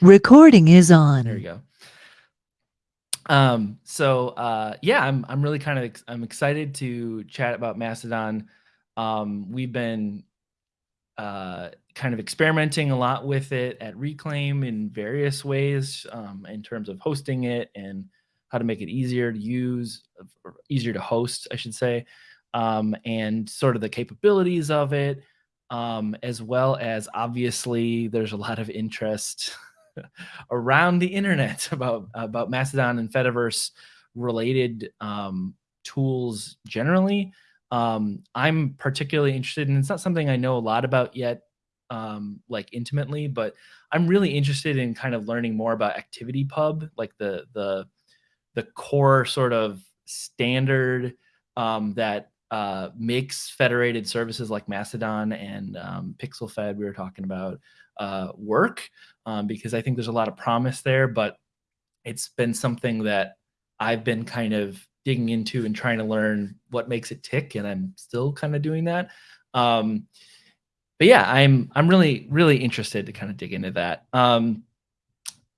Recording is on. There you go. Um, so uh, yeah, I'm I'm really kind of ex- I'm excited to chat about Mastodon. Um, we've been uh, kind of experimenting a lot with it at Reclaim in various ways um, in terms of hosting it and how to make it easier to use, easier to host, I should say, um, and sort of the capabilities of it, um, as well as obviously there's a lot of interest around the internet about about Mastodon and Fediverse related um, tools generally. Um, I'm particularly interested, and it's not something I know a lot about yet, um, like intimately, but I'm really interested in kind of learning more about ActivityPub, like the the the core sort of standard um, that uh, makes federated services like Mastodon and um, PixelFed we were talking about uh, work um, because I think there's a lot of promise there, but it's been something that I've been kind of digging into and trying to learn what makes it tick, and I'm still kind of doing that. Um, but yeah, I'm I'm really really interested to kind of dig into that. Um,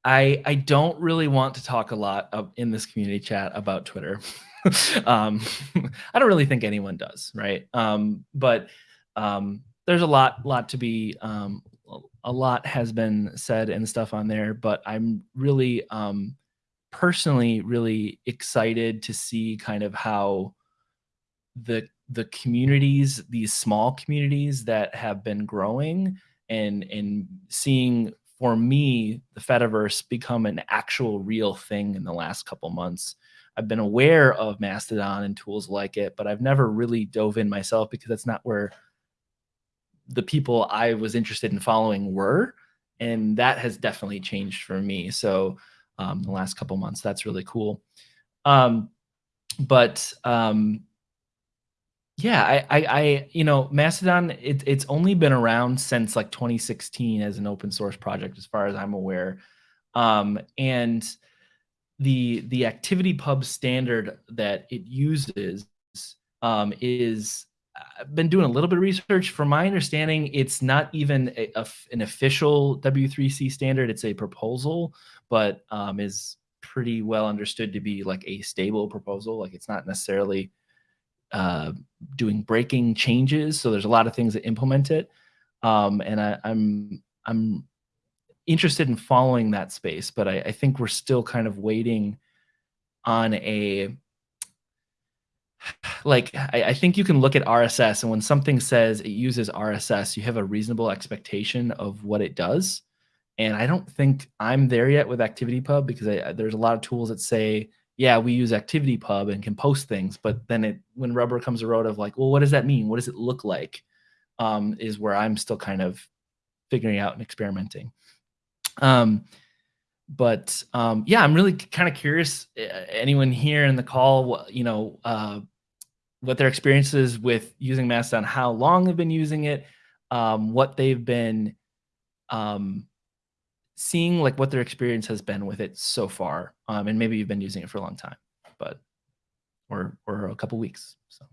I I don't really want to talk a lot of, in this community chat about Twitter. um, I don't really think anyone does, right? Um, but um, there's a lot lot to be um, a lot has been said and stuff on there, but I'm really um, personally really excited to see kind of how the the communities, these small communities that have been growing and and seeing for me the Fediverse become an actual real thing in the last couple months. I've been aware of Mastodon and tools like it, but I've never really dove in myself because that's not where the people I was interested in following were, and that has definitely changed for me. So um, the last couple months, that's really cool. Um, but um, yeah, I, I, I, you know, Mastodon, it, it's only been around since like 2016 as an open source project, as far as I'm aware. Um, and the the ActivityPub standard that it uses um, is I've been doing a little bit of research. From my understanding, it's not even a, a, an official W3C standard. It's a proposal, but um, is pretty well understood to be like a stable proposal. Like it's not necessarily uh, doing breaking changes. So there's a lot of things that implement it, um, and I, I'm I'm interested in following that space. But I, I think we're still kind of waiting on a like I, I, think you can look at RSS and when something says it uses RSS, you have a reasonable expectation of what it does. And I don't think I'm there yet with ActivityPub because I, there's a lot of tools that say, yeah, we use ActivityPub and can post things, but then it when rubber comes a road of like, well, what does that mean? What does it look like? Um, is where I'm still kind of figuring out and experimenting. Um, but um, yeah, I'm really kind of curious. Anyone here in the call, you know, uh, what their experiences with using Mastodon, how long they've been using it, um, what they've been um, seeing, like what their experience has been with it so far, um, and maybe you've been using it for a long time, but or or a couple weeks. So.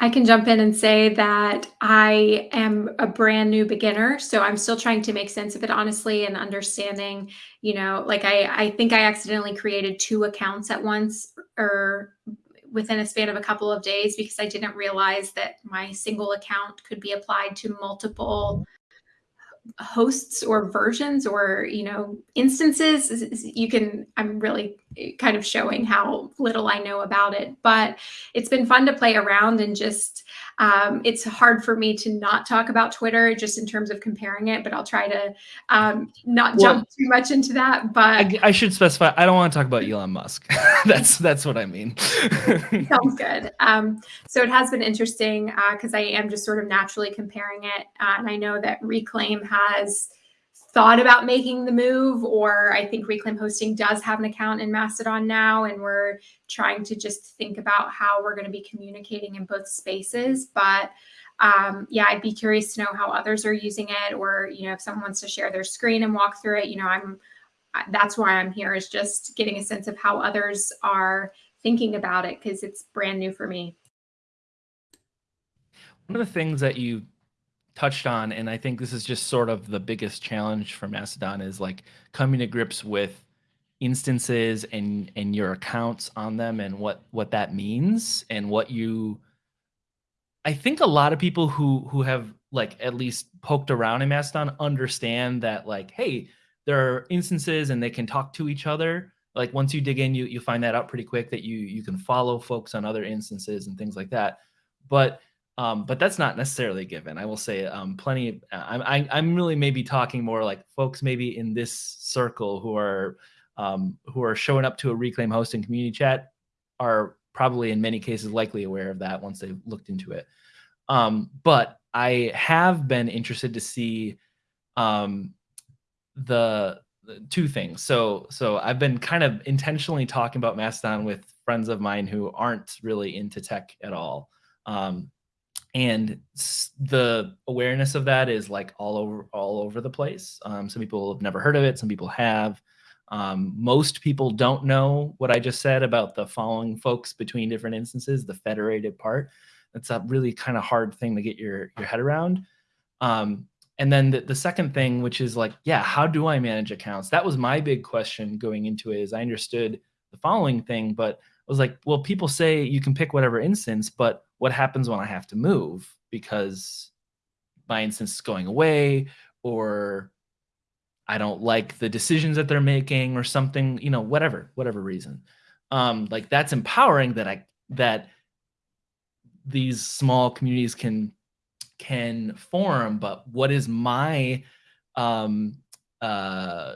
I can jump in and say that I am a brand new beginner, so I'm still trying to make sense of it honestly and understanding, you know, like I I think I accidentally created two accounts at once or within a span of a couple of days because I didn't realize that my single account could be applied to multiple hosts or versions or you know instances you can i'm really eh, kind of showing how little i know about it but it's been fun to play around and just um, it's hard for me to not talk about twitter just in terms of comparing it but i'll try to um, not well, jump too much into that but I, I, should specify i don't want to talk about elon musk. That's that's what i mean. Sounds good. Um, so it has been interesting because uh, i am just sort of naturally comparing it uh, and i know that reclaim has thought about making the move, or I think Reclaim Hosting does have an account in Mastodon now, and we're trying to just think about how we're going to be communicating in both spaces. But um, yeah, I'd be curious to know how others are using it, or you know, if someone wants to share their screen and walk through it. You know, I'm that's why I'm here is just getting a sense of how others are thinking about it because it's brand new for me. One of the things that you touched on, and I think this is just sort of the biggest challenge for Mastodon is like coming to grips with instances and and your accounts on them and what what that means and what you I think a lot of people who who have like at least poked around in Mastodon understand that like hey there are instances and they can talk to each other. Like once you dig in you you find that out pretty quick that you you can follow folks on other instances and things like that. But um, but that's not necessarily given. I will say um, plenty. Uh, I'm I, I'm really maybe talking more like folks maybe in this circle who are um, who are showing up to a reclaim hosting community chat are probably in many cases likely aware of that once they've looked into it. Um, but I have been interested to see um, the, the, two things. So so I've been kind of intentionally talking about Mastodon with friends of mine who aren't really into tech at all. Um, and the awareness of that is like all over all over the place. Um, some people have never heard of it. Some people have. Um, most people don't know what I just said about the following folks between different instances, the federated part. That's a really kind of hard thing to get your your head around. Um, and then the, the second thing, which is like, yeah, how do I manage accounts? That was my big question going into it. Is I understood the following thing, but I was like, well, people say you can pick whatever instance, but what happens when I have to move because my instance is going away or I don't like the decisions that they're making or something, you know, whatever, whatever reason. Um, like that's empowering that I that these small communities can can form, but what is my um uh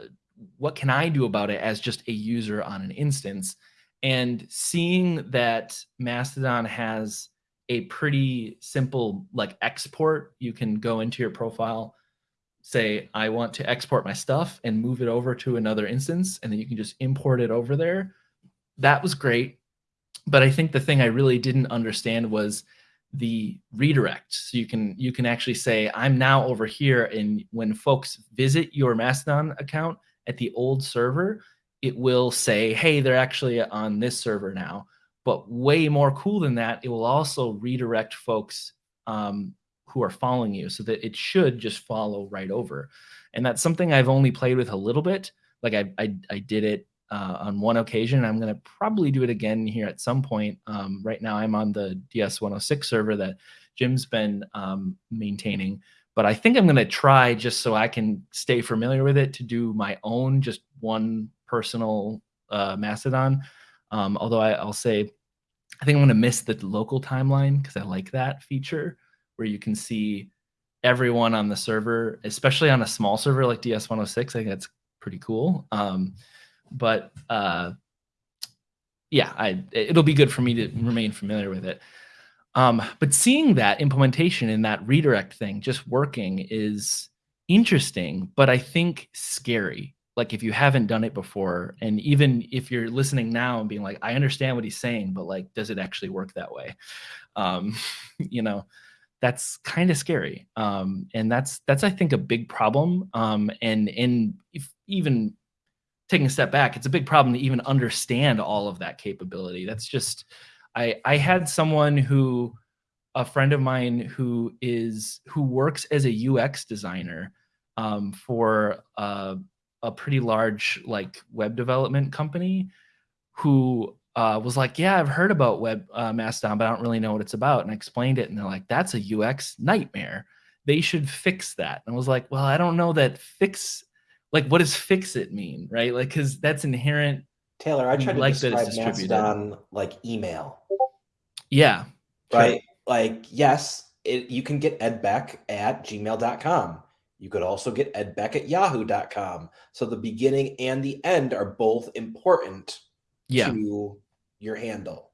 what can I do about it as just a user on an instance? And seeing that Mastodon has a pretty simple like export. You can go into your profile, say, I want to export my stuff and move it over to another instance, and then you can just import it over there. That was great. But I think the thing I really didn't understand was the redirect. So you can you can actually say, I'm now over here. And when folks visit your Mastodon account at the old server, it will say, hey, they're actually on this server now. But way more cool than that, it will also redirect folks um, who are following you so that it should just follow right over. And that's something I've only played with a little bit. Like I, I, I did it uh, on one occasion. I'm going to probably do it again here at some point. Um, right now, I'm on the DS106 server that Jim's been um, maintaining. But I think I'm going to try just so I can stay familiar with it to do my own, just one personal uh, Mastodon. Um, although I, will say I think I'm going to miss the local timeline because I like that feature where you can see everyone on the server, especially on a small server like DS106. I think that's pretty cool. Um, but uh, yeah, I, it'll be good for me to remain familiar with it. Um, but seeing that implementation and that redirect thing just working is interesting, but I think scary like if you haven't done it before and even if you're listening now and being like i understand what he's saying but like does it actually work that way? Um you know that's kind of scary. Um and that's that's i think a big problem. Um and and even taking a step back it's a big problem to even understand all of that capability. That's just i i had someone who a friend of mine who is who works as a ux designer um, for uh, a pretty large like web development company who uh, was like, "Yeah, I've heard about Web uh, Mastodon, but I don't really know what it's about." And I explained it, and they're like, "That's a UX nightmare. They should fix that." And I was like, "Well, I don't know that fix. Like, what does fix it mean, right? Like, because that's inherent." Taylor, I tried to like describe Mastodon like email. Yeah. Right. Sure. Like, yes, it, you can get edbeck at gmail.com. You could also get edbeck at yahoo.com. So the beginning and the end are both important yeah. to your handle.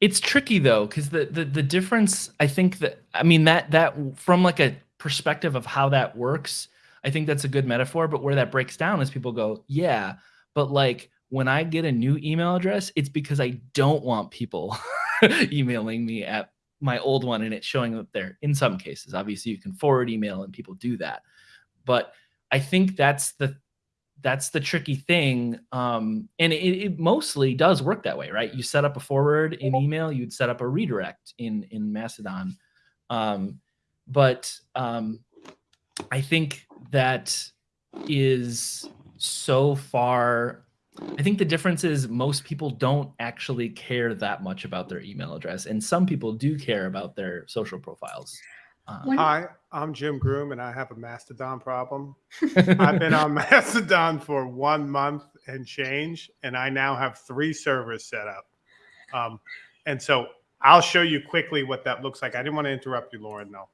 It's tricky though, because the, the the difference, I think that I mean that that from like a perspective of how that works, I think that's a good metaphor. But where that breaks down is people go, yeah, but like when I get a new email address, it's because I don't want people emailing me at my old one and it's showing up there in some cases. Obviously, you can forward email and people do that. But I think that's the that's the tricky thing. Um, and it, it, mostly does work that way, right? You set up a forward in email, you'd set up a redirect in in Mastodon. Um, but um, I think that is so far. I think the difference is most people don't actually care that much about their email address, and some people do care about their social profiles. Um, Hi, I'm Jim Groom, and I have a Mastodon problem. I've been on Mastodon for one month and change, and I now have three servers set up. Um, and so I'll show you quickly what that looks like. I didn't want to interrupt you, Lauren. No.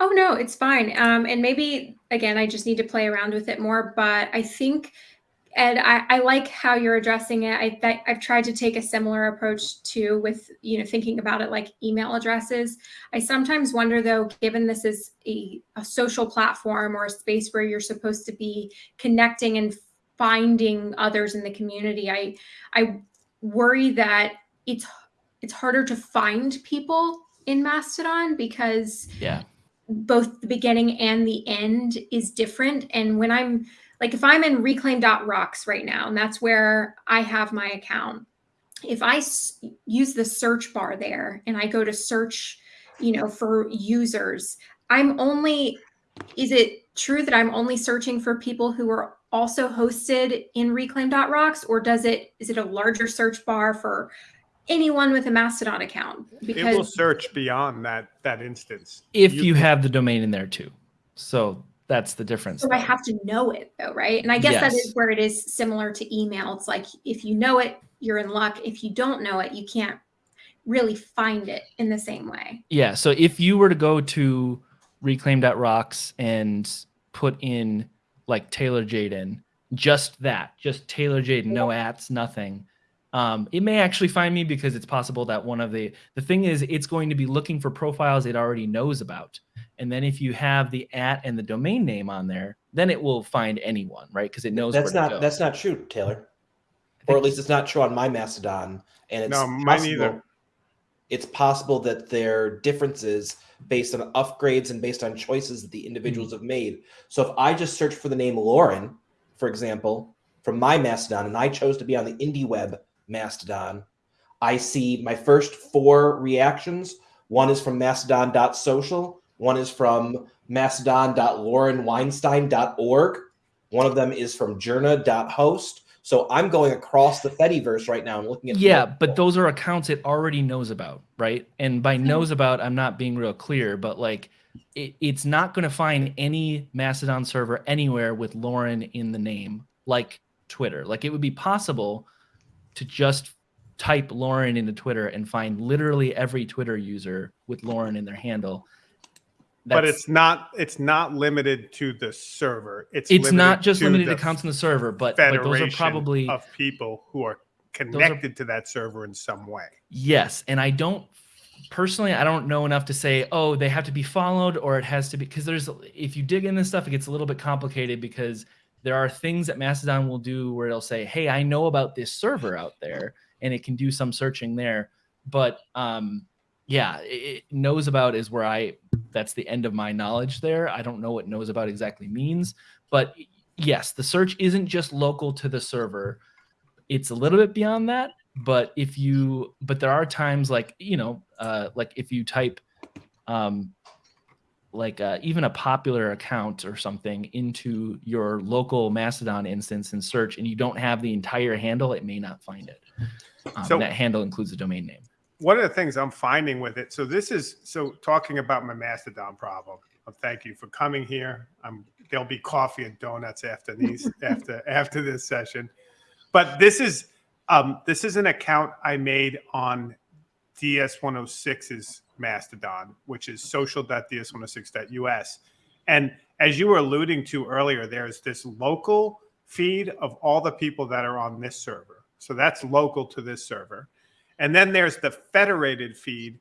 Oh no, it's fine. Um, and maybe again, I just need to play around with it more. But I think, Ed, I, I like how you're addressing it. I I've tried to take a similar approach too, with you know thinking about it like email addresses. I sometimes wonder though, given this is a, a social platform or a space where you're supposed to be connecting and finding others in the community, I I worry that it's it's harder to find people in Mastodon because yeah, both the beginning and the end is different. And when I'm like, if I'm in reclaim.rocks right now, and that's where I have my account, if I s- use the search bar there and I go to search, you know, for users, I'm only, is it true that I'm only searching for people who are also hosted in reclaim.rocks or does it, is it a larger search bar for anyone with a Mastodon account? Because It will search beyond that that instance. if You you, have the domain in there too. So that's the difference. So I have to know it though, right? And I guess that Yes. is where it is similar to email. It's like if you know it, you're in luck. If you don't know it, you can't really find it in the same way. Yeah. So if you were to go to reclaim.rocks and put in like Taylor Jadin, just that, just Taylor Jadin, no ats, nothing. Um, it may actually find me because it's possible that one of the the thing is it's going to be looking for profiles it already knows about. And then if you have the at and the domain name on there, then it will find anyone, right? Because it knows That's where not to go. that's not true, Taylor. Or at least it's not true on my Mastodon. And it's No, mine possible, either. It's possible that there are differences based on upgrades and based on choices that the individuals hmm. have made. So if I just search for the name Lauren, for example, from my Mastodon, and I chose to be on the IndieWeb Mastodon, I see my first four reactions. One is from mastodon.social, one is from mastodon.laurenweinstein.org, one of them is from journa.host. So I'm going across the Fediverse right now. I'm looking at Yeah, but those are accounts it already knows about, right? And by mm-hmm. knows about, I'm not being real clear, but like it, it's not going to find any Mastodon server anywhere with Lauren in the name, like Twitter. Like it would be possible to just type Lauren into Twitter and find literally every Twitter user with Lauren in their handle. But it's not it's not limited to the server. It's it's not just to limited to accounts on the server, but, those are probably of people who are connected to that server in some way. Yes, and I don't personally I don't know enough to say oh they have to be followed or it has to be because there's if you dig into this stuff it gets a little bit complicated because there are things that Mastodon will do where it'll say hey I know about this server out there and it can do some searching there but um yeah it, knows about is where I that's the end of my knowledge there. I don't know what knows about exactly means but yes the search isn't just local to the server. It's a little bit beyond that but if you but there are times like you know uh like if you type um like uh, even a popular account or something into your local mastodon instance and search and you don't have the entire handle it may not find it. Um, So- that handle includes the domain name one of the things I'm finding with it, so this is so talking about my Mastodon problem. uh, Thank you for coming here. I'm there'll be coffee and donuts after these after after this session. But this is um this is an account I made on DS106's Mastodon, which is social.ds106.us. And as you were alluding to earlier, there's this local feed of all the people that are on this server. So that's local to this server. And then there's the federated feed,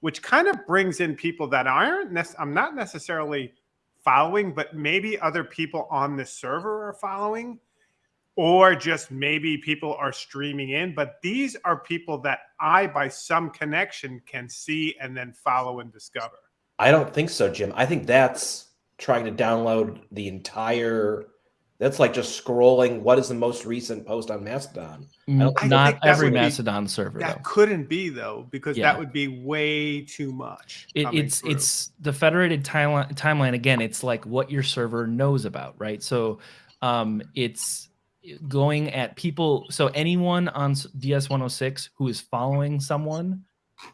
which kind of brings in people that aren't, I'm not necessarily following, but maybe other people on the server are following, or just maybe people are streaming in. But these are people that I, by some connection, can see and then follow and discover. I don't think so, Jim. I think that's trying to download the entire That's like just scrolling. What is the most recent post on Mastodon? Don't think Not that every would be- Mastodon server That though. couldn't be though, because Yeah. that would be way too much. It, it's through. it's the federated timeline timeline again it's like what your server knows about right so um it's going at people so anyone on ds106 who is following someone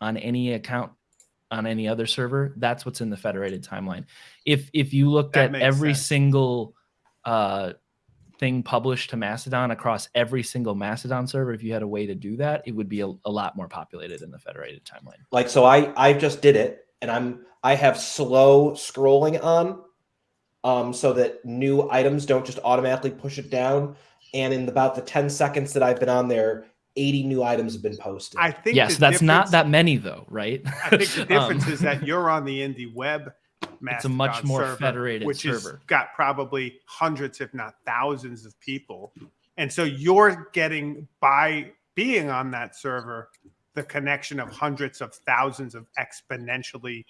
on any account on any other server that's what's in the federated timeline if if you looked That at every sense. single uh thing published to mastodon across every single mastodon server if you had a way to do that it would be a, a lot more populated in the federated timeline Like so, I I just did it, and I'm I have slow scrolling on, um, so that new items don't just automatically push it down. And in about the ten seconds that I've been on there, eighty new items have been posted. I think yes that's not that many though right I think the Um, difference is that you're on the indie web. It's a much Mastodon more server, federated which server. has got probably hundreds, if not thousands, of people, and so you're getting by being on that server the connection of hundreds of thousands of exponentially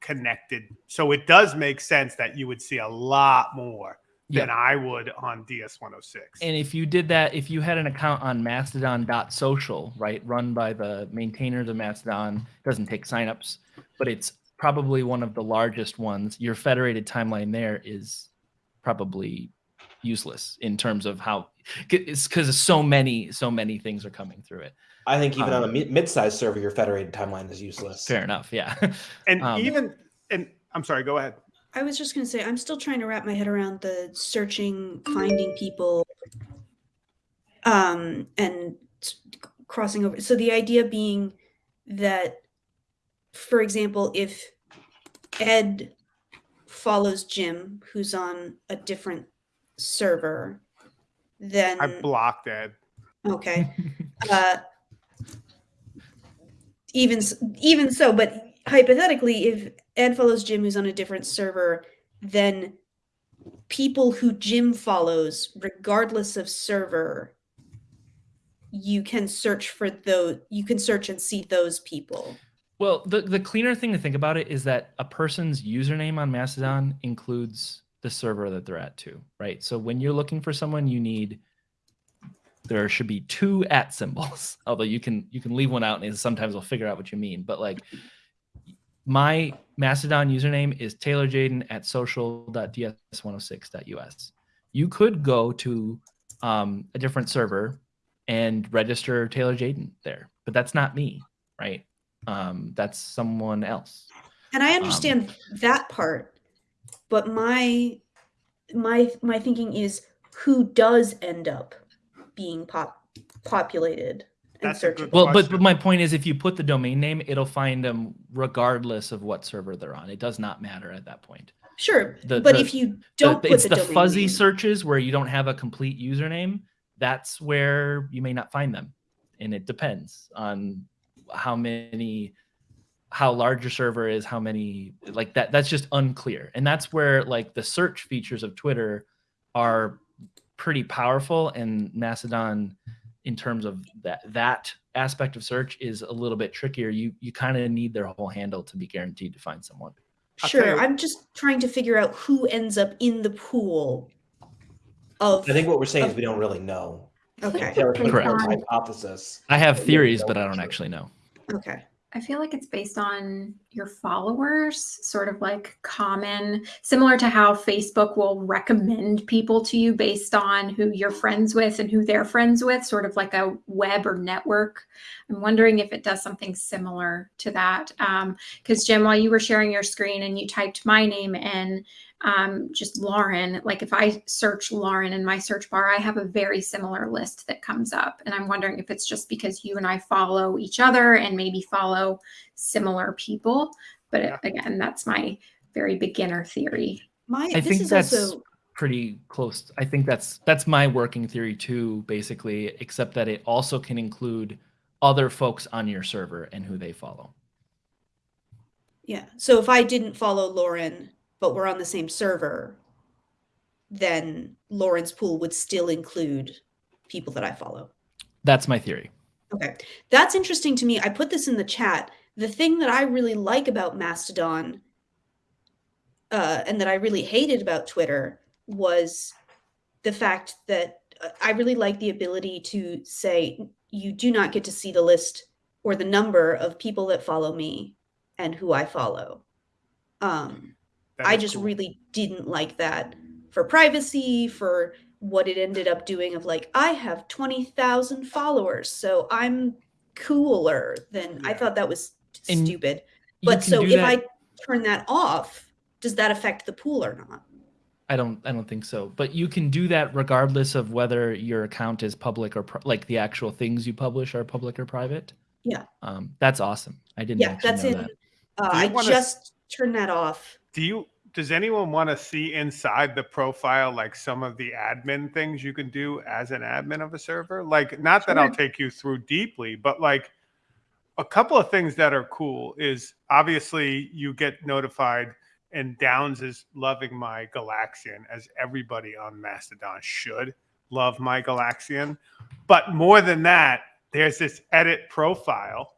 connected. So it does make sense that you would see a lot more than. I would on DS106. And if you did that, if you had an account on mastodon.social, right, run by the maintainers of Mastodon, doesn't take signups, but it's probably one of the largest ones, your federated timeline there is probably useless in terms of how it's because so many, so many things are coming through it. I think even on a um, mid-sized server, your federated timeline is useless. Fair enough. Yeah. and um, even and I'm sorry, go ahead. I was just going to say, I'm still trying to wrap my head around the searching, finding people, um, and crossing over. So the idea being that, for example, if Ed follows Jim, who's on a different server, then I blocked Ed. okay, uh, even even so, but hypothetically, if Ed follows Jim, who's on a different server, then people who Jim follows, regardless of server, you can search for those. You can search and see those people. Well, the, the cleaner thing to think about it is that a person's username on Mastodon includes the server that they're at too, right? So when you're looking for someone, you need there should be two at symbols. Although you can you can leave one out and sometimes will figure out what you mean. But like my Mastodon username is Taylor Jadin at social.ds106.us. You could go to um, a different server and register Taylor Jadin there, but that's not me, right? Um, that's someone else. And I understand that part, but my my my thinking is who does end up being pop populated and That's a good searchable. Well, but, but my point is, if you put the domain name, it'll find them regardless of what server they're on. It does not matter at that point. Sure, the- but the- if you don't put it's the, the, fuzzy name, searches where you don't have a complete username. That's where you may not find them, and it depends on how many how large your server is how many like that that's just unclear and that's where like the search features of twitter are pretty powerful and mastodon in terms of that that aspect of search is a little bit trickier you you kind of need their whole handle to be guaranteed to find someone sure. you- I'm just trying to figure out who ends up in the pool of. I think what we're saying is we don't really know. Okay, Correct. forth a hypothesis. i have theories but i don't actually know okay. I feel like it's based on your followers, sort of like common, similar to how Facebook will recommend people to you based on who you're friends with and who they're friends with, sort of like a web or network. I'm wondering if it does something similar to that. Um, because, Jim, while you were sharing your screen and you typed my name in, um, just Lauren, like if I search Lauren in my search bar, I have a very similar list that comes up. And I'm wondering if it's just because you and I follow each other and maybe follow similar people. But Yeah. again, that's my very beginner theory. My I this think is that's also pretty close. I think that's that's my working theory too, basically, except that it also can include other folks on your server and who they follow. yeah. So if I didn't follow Lauren, but we're on the same server, then Lauren's pool would still include people that I follow. That's my theory. Okay. That's interesting to me. I put this in the chat. The thing that I really like about Mastodon uh, and that I really hated about Twitter was the fact that uh, I really like the ability to say you do not get to see the list or the number of people that follow me and who I follow. Um, That I just cool. really didn't like that for privacy, for what it ended up doing of like, I have 20,000 followers, so I'm cooler than I thought that was And stupid. But so if that- I turn that off, does that affect the pool or not? I don't I don't think so. But you can do that regardless of whether your account is public or pri- like the actual things you publish are public or private. Yeah. Um, that's awesome. I didn't Yeah, that's know in. that. Uh, I wanna- just turned that off. Do you? Does anyone want to see inside the profile, like some of the admin things you can do as an admin of a server? Like, not that I'll take you through deeply, but like a couple of things that are cool is obviously you get notified, and Downes is loving my Galaxian, as everybody on Mastodon should love my Galaxian. But more than that, there's this edit profile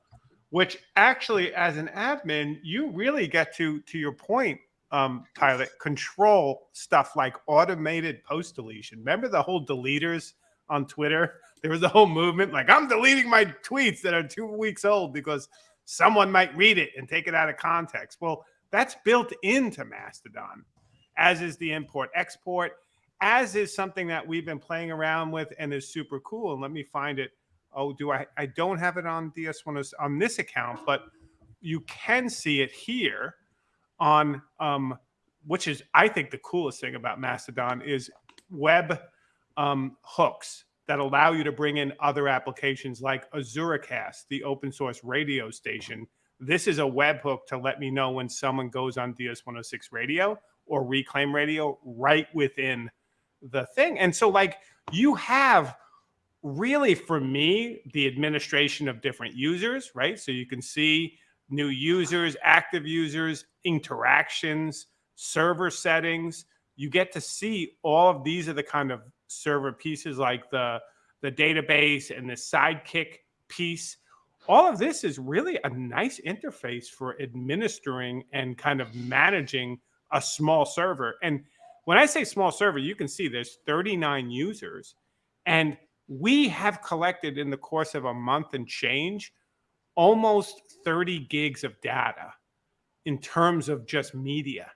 which actually as an admin you really get to to your point um pilot control stuff like automated post deletion. Remember the whole deleters on twitter? There was a whole movement like i'm deleting my tweets that are two weeks old because someone might read it and take it out of context. Well that's built into mastodon as is the import export as is something that we've been playing around with and is super cool. And let me find it oh do i i don't have it on ds1 on this account but you can see it here on um which is i think the coolest thing about mastodon is web um, hooks that allow you to bring in other applications like azuracast the open source radio station. This is a webhook to let me know when someone goes on ds106 radio or reclaim radio right within the thing. And so like you have really for me the administration of different users right? So you can see new users active users interactions server settings. You get to see all of these are the kind of server pieces like the the database and the Sidekiq piece. All of this is really a nice interface for administering and kind of managing a small server. And when i say small server you can see there's 39 users. And we have collected in the course of a month and change almost 30 gigs of data in terms of just media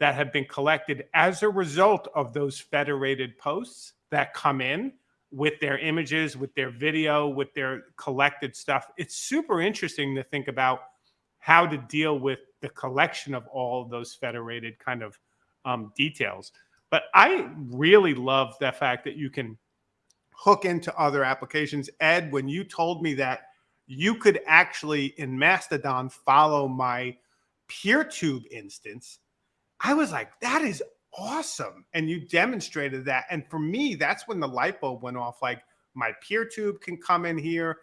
that have been collected as a result of those federated posts that come in with their images, with their video, with their collected stuff. It's super interesting to think about how to deal with the collection of all of those federated kind of um, details. But I really love the fact that you can hook into other applications. Ed, when you told me that you could actually in Mastodon follow my PeerTube instance, I was like, that is awesome. And you demonstrated that. And for me, that's when the light bulb went off. Like my PeerTube can come in here.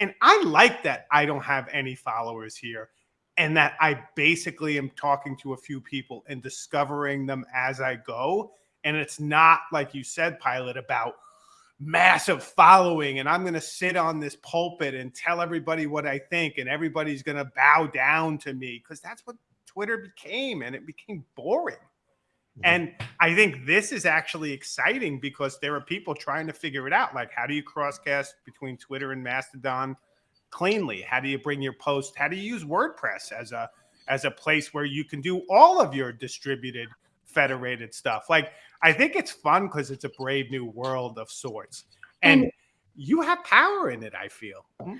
And I like that I don't have any followers here and that I basically am talking to a few people and discovering them as I go. And it's not like you said, Pilot, about massive following and I'm going to sit on this pulpit and tell everybody what I think and everybody's going to bow down to me because that's what Twitter became and it became boring. And I think this is actually exciting because there are people trying to figure it out. Like, how do you crosscast between Twitter and Mastodon cleanly? How do you bring your post? How do you use WordPress as a as a place where you can do all of your distributed federated stuff? Like, I think it's fun because it's a brave new world of sorts, and, And- you have power in it. I feel. Hmm?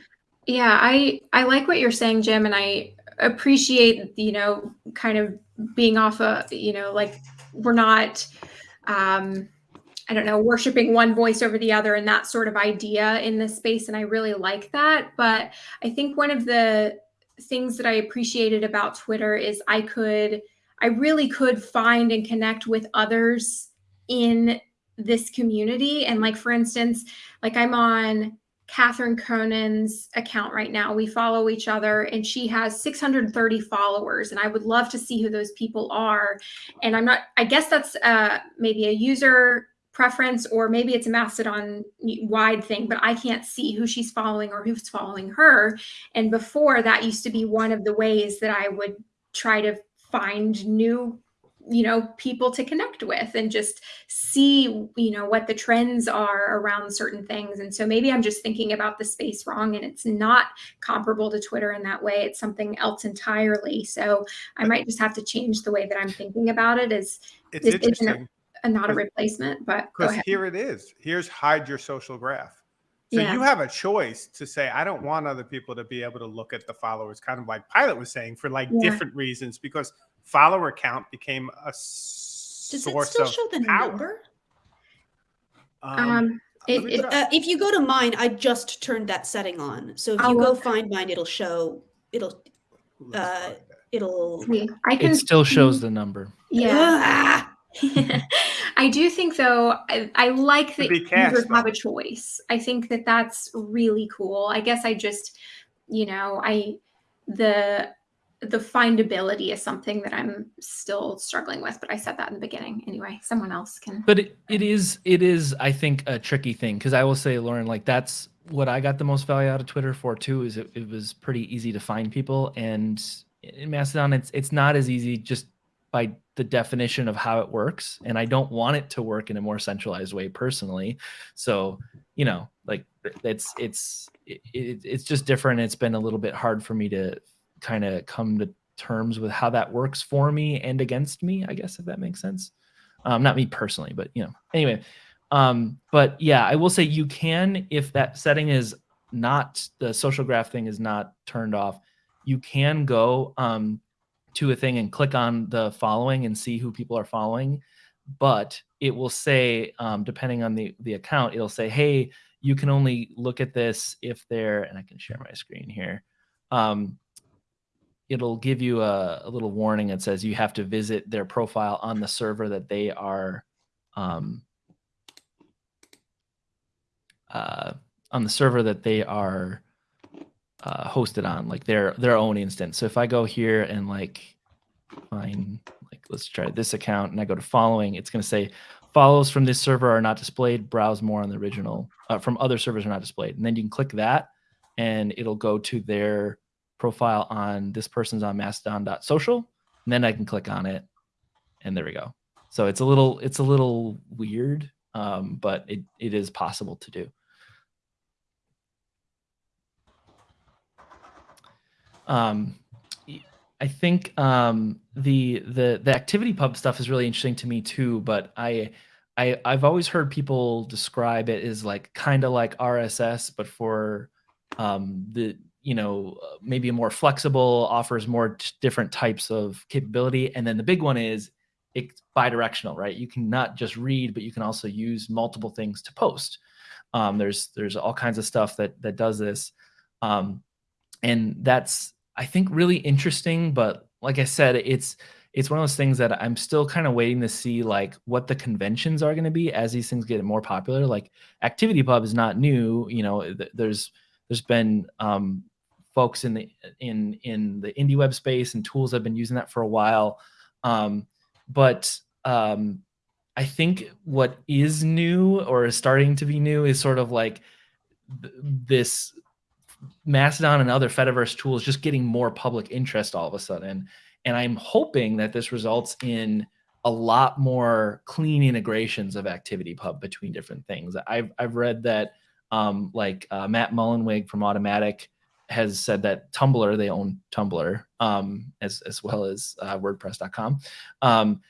Yeah, I I like what you're saying, Jim, and I appreciate you know kind of being off a you know like we're not um I don't know worshiping one voice over the other and that sort of idea in this space, and I really like that. But I think one of the things that I appreciated about Twitter is I could I really could find and connect with others in this community, and like for instance, like I'm on Catherine Conan's account right now. We follow each other, and she has 630 followers. And I would love to see who those people are. And I'm not, I guess that's uh, maybe a user preference, or maybe it's a Mastodon wide thing, but I can't see who she's following or who's following her. And before that used to be one of the ways that I would try to find new you know people to connect with and just see you know what the trends are around certain things. And so maybe i'm just thinking about the space wrong and it's not comparable to twitter in that way. It's something else entirely. So i might just have to change the way that i'm thinking about it as It's this isn't interesting. a, not a replacement but because here it is. Here's hide your social graph. So Yeah. you have a choice to say, I don't want other people to be able to look at the followers, kind of like Pilot was saying, for like Yeah. different reasons, because follower count became a Does it still of show the power. number? um let it, it. Uh, if you go to mine, I just turned that setting on. So if Oh, you go okay. find mine, it'll show. It'll. Uh. It'll. see, i can It still shows the number. yeah Ah! I do think though I, I like that be users cast, have a choice. I think that that's really cool. I guess I just, you know, I the the findability is something that I'm still struggling with. But I said that in the beginning anyway. Someone else can. But it, it is it is I think a tricky thing because I will say, Lauren, like that's what I got the most value out of Twitter for too. Is it, it was pretty easy to find people, and in Mastodon, it's it's not as easy just by the definition of how it works. And I don't want it to work in a more centralized way personally. So you know, like it's it's it, it, it's just different. It's been a little bit hard for me to kind of come to terms with how that works for me and against me. I guess if that makes sense um, not me personally, but you know, anyway. Um, but yeah, I will say you can, if that setting is not the social graph thing is not turned off, you can go um, to a thing and click on the following and see who people are following. But it will say, um, depending on the the account, it'll say, hey, you can only look at this if they're, and I can share my screen here. Um, it'll give you a, a little warning that says you have to visit their profile on the server that they are um, uh, on the server that they are uh, hosted on, like their their own instance. So if I go here and like find like let's try this account and I go to following, it's going to say follows from this server are not displayed. Browse more on the original uh, from other servers are not displayed, and then you can click that, and it'll go to their profile on this person's on mastodon.social and then i can click on it and there we go so it's a little it's a little weird um, but it, it is possible to do um, i think um, the the the activity pub stuff is really interesting to me too but i I, I've always heard people describe it as like kind of like RSS, but for um, the you know maybe a more flexible offers more different types of capability. And then the big one is it's bi-directional right? You can not just read but you can also use multiple things to post. Um, there's there's all kinds of stuff that that does this. Um, and that's i think really interesting but like i said it's it's one of those things that i'm still kind of waiting to see like what the conventions are going to be as these things get more popular. Like activity pub is not new you know th- there's there's been um, folks in the in in the indie web space and tools have been using that for a while. Um, but um, i think what is new or is starting to be new is sort of like th- this mastodon and other fediverse tools just getting more public interest all of a sudden. And i'm hoping that this results in a lot more clean integrations of activity pub between different things. I've, I've read that um, like uh, matt mullenweg from Automattic has said that tumblr they own tumblr um, as, as well as uh, wordpress.com um,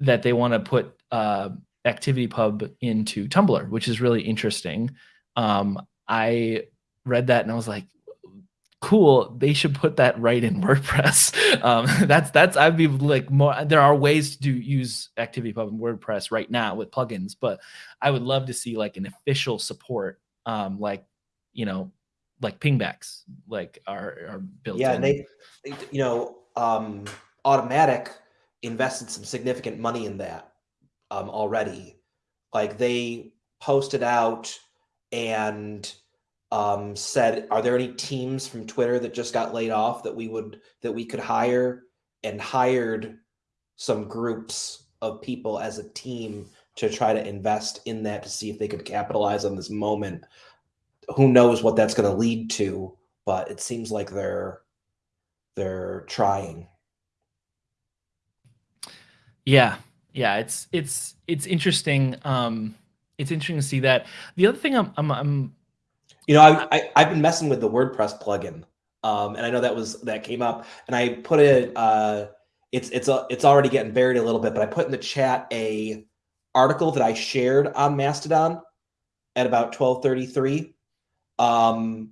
that they want to put uh, activity pub into tumblr which is really interesting. Um, i read that and i was like cool they should put that right in wordpress um, that's that's i'd be like more there are ways to do use activity pub in wordpress right now with plugins but i would love to see like an official support um, like you know like pingbacks like are, are built Yeah, in. and they, they- you know, um, Automattic invested some significant money in that um, already. Like they posted out and um, said, "Are there any teams from Twitter that just got laid off that we would that we could hire?" And hired some groups of people as a team to try to invest in that to see if they could capitalize on this moment. Who knows what that's going to lead to? But it seems like they're they're trying. Yeah, yeah, it's it's it's interesting. Um, it's interesting to see that. The other thing I'm I'm, I'm You know, I, I I've been messing with the WordPress plugin, um, and I know that was that came up, and I put it. Uh, it's it's a, it's already getting buried a little bit, but I put in the chat a article that I shared on Mastodon at about twelve thirty three. Um,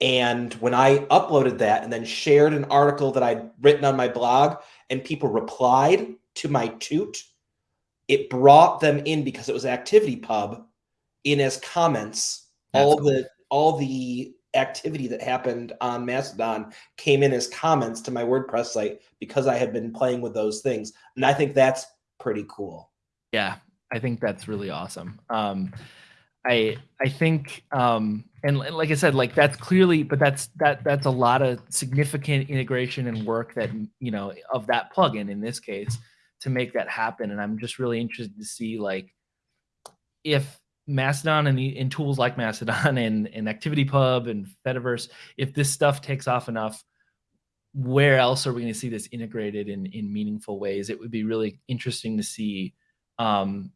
and when I uploaded that and then shared an article that I'd written on my blog, and people replied to my toot, it brought them in because it was ActivityPub in as comments. That's all cool. the all the activity that happened on Mastodon came in as comments to my WordPress site because I had been playing with those things, and I think that's pretty cool. Yeah, I think that's really awesome. Um, I I think um, and li- like I said, like that's clearly, but that's that that's a lot of significant integration and work that you know of that plugin in this case to make that happen. And I'm just really interested to see like if Mastodon and, the, and tools like Mastodon and, and ActivityPub and Fediverse, if this stuff takes off enough, where else are we going to see this integrated in in meaningful ways? It would be really interesting to see, um,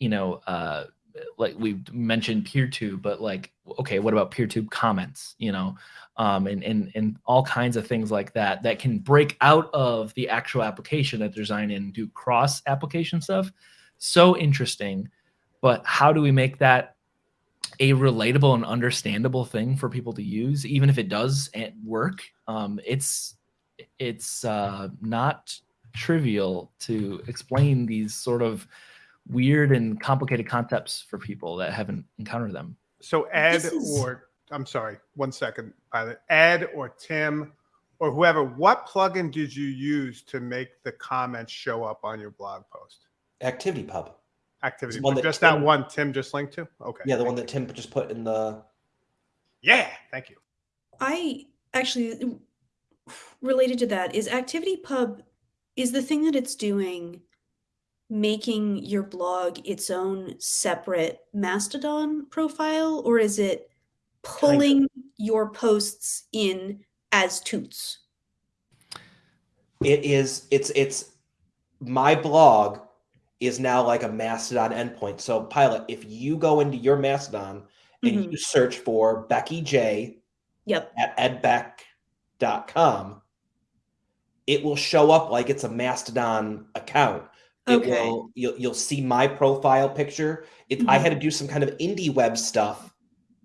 you know, uh, like we mentioned PeerTube, but like, okay, what about PeerTube comments? You know, um, and and and all kinds of things like that that can break out of the actual application that they're designing and do cross application stuff. So interesting, but how do we make that a relatable and understandable thing for people to use, even if it does eh, work? Um, it's it's uh, not trivial to explain these sort of weird and complicated concepts for people that haven't encountered them. So Ed is- or I'm sorry, one second, pilot. Ed or Tim or whoever, what plugin did you use to make the comments show up on your blog post? ActivityPub, Activity. One that just that one Tim just linked to? Okay. yeah, the one that Tim just put in the. Yeah, thank you. I actually related to that is ActivityPub is the thing that it's doing making your blog its own separate Mastodon profile or is it pulling your posts in as toots? It is. It's it's my blog is now like a Mastodon endpoint. So, pilot, if you go into your Mastodon and Mhm. you search for Becky J Yep. at edbeck.com, it will show up like it's a Mastodon account. It Okay. will you'll, you'll see my profile picture. It, I Mhm. had to do some kind of indie web stuff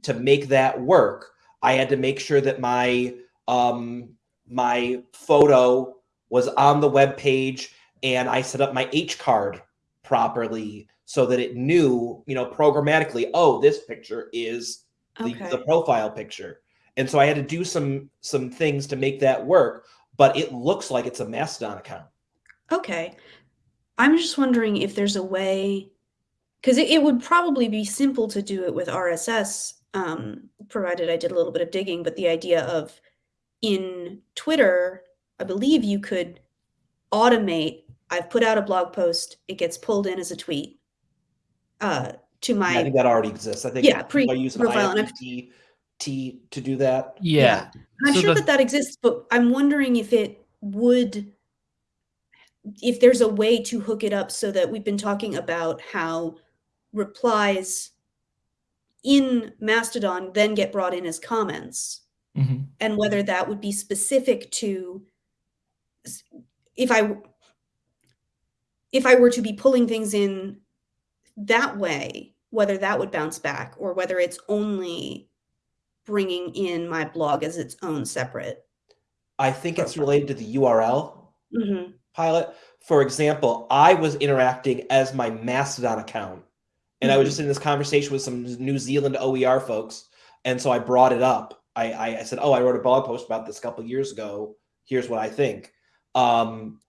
to make that work. I had to make sure that my um my photo was on the web page and I set up my h-card properly so that it knew, you know, programmatically, oh, this picture is the, Okay. the profile picture. And so I had to do some some things to make that work, but it looks like it's a Mastodon account. Okay. I'm just wondering if there's a way, because it, it would probably be simple to do it with RSS, um, provided I did a little bit of digging. But the idea of in Twitter, I believe you could automate. I've put out a blog post, it gets pulled in as a tweet uh, to Yeah, I think that already exists. I think Yeah, people are pre-profile, and I've- IFTT T to do that. Yeah. And I'm So sure the- that that exists, but I'm wondering if it would, if there's a way to hook it up so that we've been talking about how replies in Mastodon then get brought in as comments, Mhm. and whether that would be specific to if I if I were to be pulling things in that way, whether that would bounce back or whether it's only bringing in my blog as its own separate. I think it's related to the URL hmm pilot. For example, I was interacting as my Mastodon account, and I was just in this conversation with some New Zealand OER folks, and so I brought it up. I, I, I said, "Oh, I wrote a blog post about this a couple years ago. Here's what I think," um,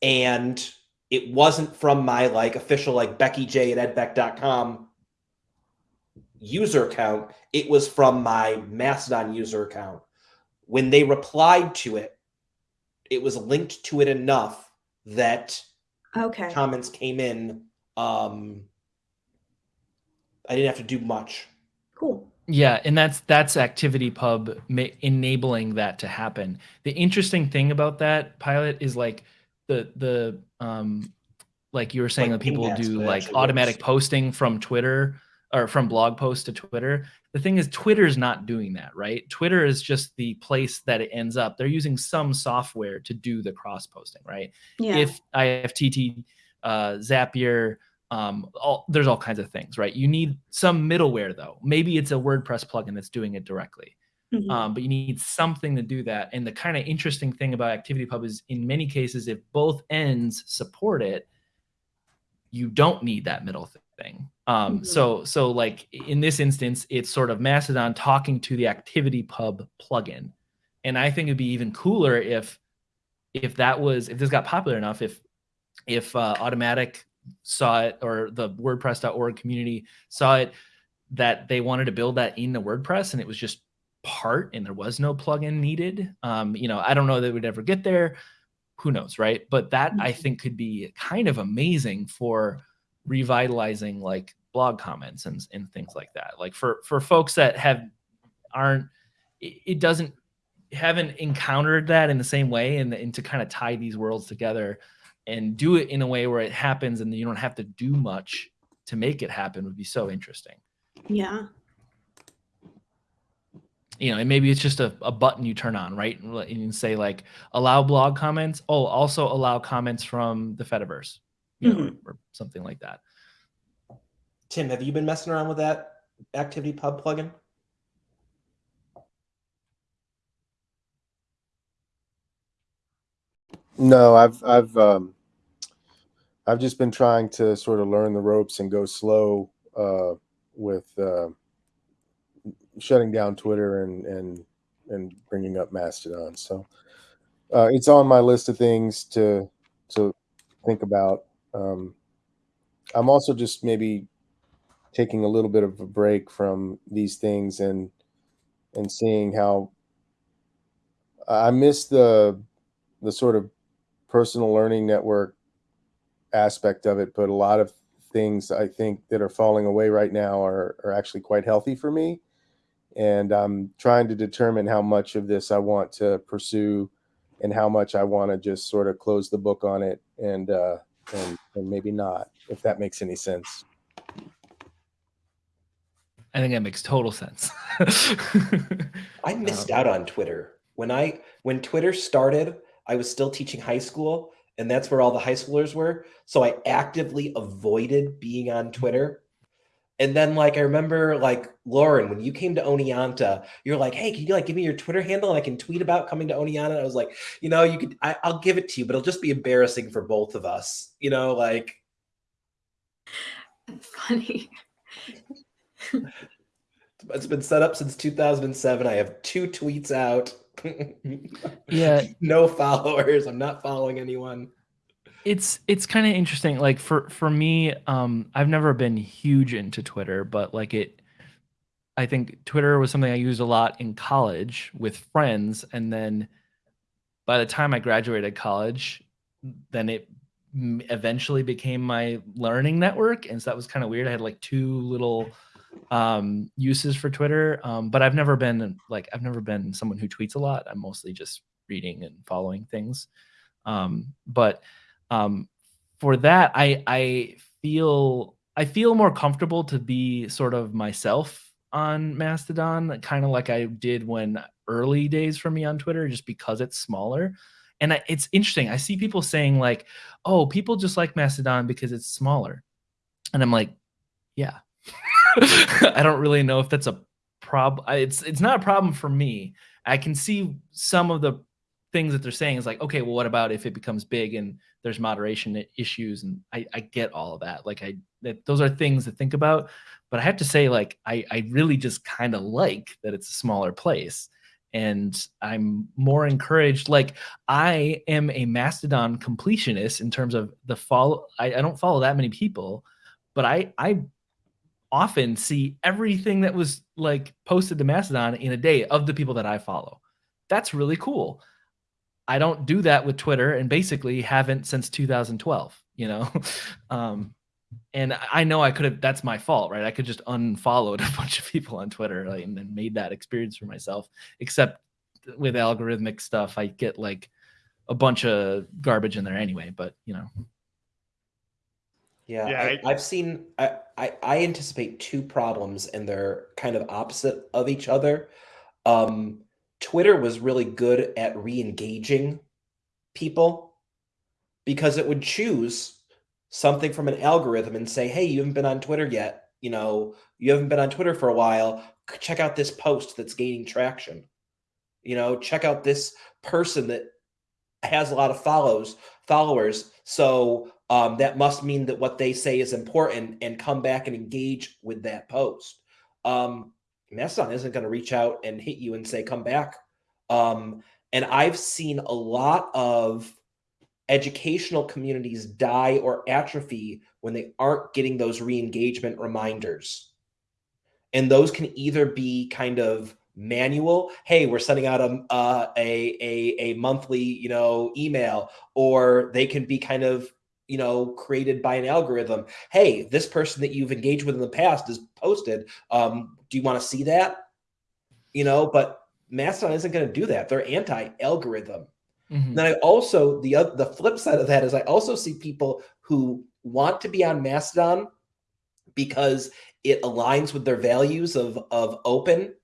and it wasn't from my like official like Becky J at edbeck.com user account. It was from my Mastodon user account. When they replied to it, it was linked to it enough that Okay. comments came in. Um, I didn't have to do much. Cool. Yeah, and that's that's ActivityPub ma- enabling that to happen. The interesting thing about that pilot is like the the um like you were saying Like that people do like actually automatic works. posting from Twitter or from blog post to Twitter. The thing is Twitter's not doing that, right? Twitter is just the place that it ends up. They're using some software to do the cross posting, right? Yeah. if IFTTT, uh, Zapier, um, all, there's all kinds of things, right? You need some middleware though. Maybe it's a WordPress plugin that's doing it directly, Mhm. um, but you need something to do that. And the kind of interesting thing about ActivityPub is, in many cases, if both ends support it, you don't need that middle thing. Um, Mhm. So, so like in this instance, it's sort of Mastodon talking to the ActivityPub plugin, and I think it'd be even cooler if if that was if this got popular enough if if uh, Automattic saw it or the wordpress.org community saw it that they wanted to build that into wordpress and it was just part and there was no plugin needed um, you know i don't know that would ever get there who knows right but that i Mhm. think could be kind of amazing for revitalizing like blog comments and, and things like that like for for folks that have aren't it, it doesn't haven't encountered that in the same way and, and to kind of tie these worlds together and do it in a way where it happens and you don't have to do much to make it happen would be so interesting yeah. You know and maybe it's just a, a button you turn on right and let- and you say like allow blog comments oh also allow comments from the fediverse you know, Mhm. or, or something like that Tim, have you been messing around with that Activity Pub plugin? No, I've I've um, I've just been trying to sort of learn the ropes and go slow uh, with uh, shutting down Twitter and and and bringing up Mastodon. So uh, it's on my list of things to to think about. Um, I'm also just maybe taking a little bit of a break from these things and and seeing how I miss the the sort of personal learning network aspect of it, but a lot of things I think that are falling away right now are, are actually quite healthy for me. And I'm trying to determine how much of this I want to pursue and how much I want to just sort of close the book on it and, uh, and, and maybe not, if that makes any sense. i think that makes total sense I missed Um, out on Twitter. When I when Twitter started, I was still teaching high school, and that's where all the high schoolers were. So I actively avoided being on Twitter. And then like I remember like Lauren, when you came to Oneonta, you're like, hey, can you like give me your Twitter handle and I can tweet about coming to Oneonta? I was like, you know, you could I, I'll give it to you, but it'll just be embarrassing for both of us. You know, like That's funny. it's been set up since 2007. I have two tweets out. yeah no followers. I'm not following anyone. It's it's kind of interesting like for for me um i've never been huge into twitter but like it i think twitter was something i used a lot in college with friends and then by the time i graduated college then it eventually became my learning network and so that was kind of weird. I had like two little um uses for twitter um but i've never been like i've never been someone who tweets a lot. I'm mostly just reading and following things. Um but um for that i i feel i feel more comfortable to be sort of myself on mastodon kind of like i did when early days for me on twitter just because it's smaller. And I, it's interesting i see people saying like oh people just like mastodon because it's smaller. And i'm like yeah. I don't really know if that's a problem it's it's not a problem for me. I can see some of the things that they're saying is like okay well what about if it becomes big and there's moderation issues? And i, I get all of that. Like i that those are things to think about. But i have to say like i i really just kind of like that it's a smaller place. And i'm more encouraged like i am a mastodon completionist in terms of the follow i, I don't follow that many people but i i often see everything that was like posted to mastodon in a day of the people that i follow. That's really cool I don't do that with Twitter and basically haven't since 2012, you know? um, and I know I could have, that's my fault, right? I could just unfollowed a bunch of people on Twitter like, and then made that experience for myself. Except with algorithmic stuff, I get like, a bunch of garbage in there anyway. But you know, Yeah, Yeah, I, I- I've seen. I, I I anticipate two problems, and they're kind of opposite of each other. Um, Twitter was really good at re-engaging people because it would choose something from an algorithm and say, "Hey, you haven't been on Twitter yet. You know, you haven't been on Twitter for a while. Check out this post that's gaining traction. You know, check out this person that has a lot of follows followers. So um, that must mean that what they say is important and come back and engage with that post. Um, Mastodon isn't going to reach out and hit you and say, come back. Um, and I've seen a lot of educational communities die or atrophy when they aren't getting those re engagement reminders. And those can either be kind of manual hey we're sending out a, uh, a a a monthly you know email or they can be kind of you know created by an algorithm hey this person that you've engaged with in the past is posted um do you want to see that? You know but mastodon isn't going to do that. They're anti-algorithm. Mhm. then I also the the flip side of that is I also see people who want to be on Mastodon because it aligns with their values of of open,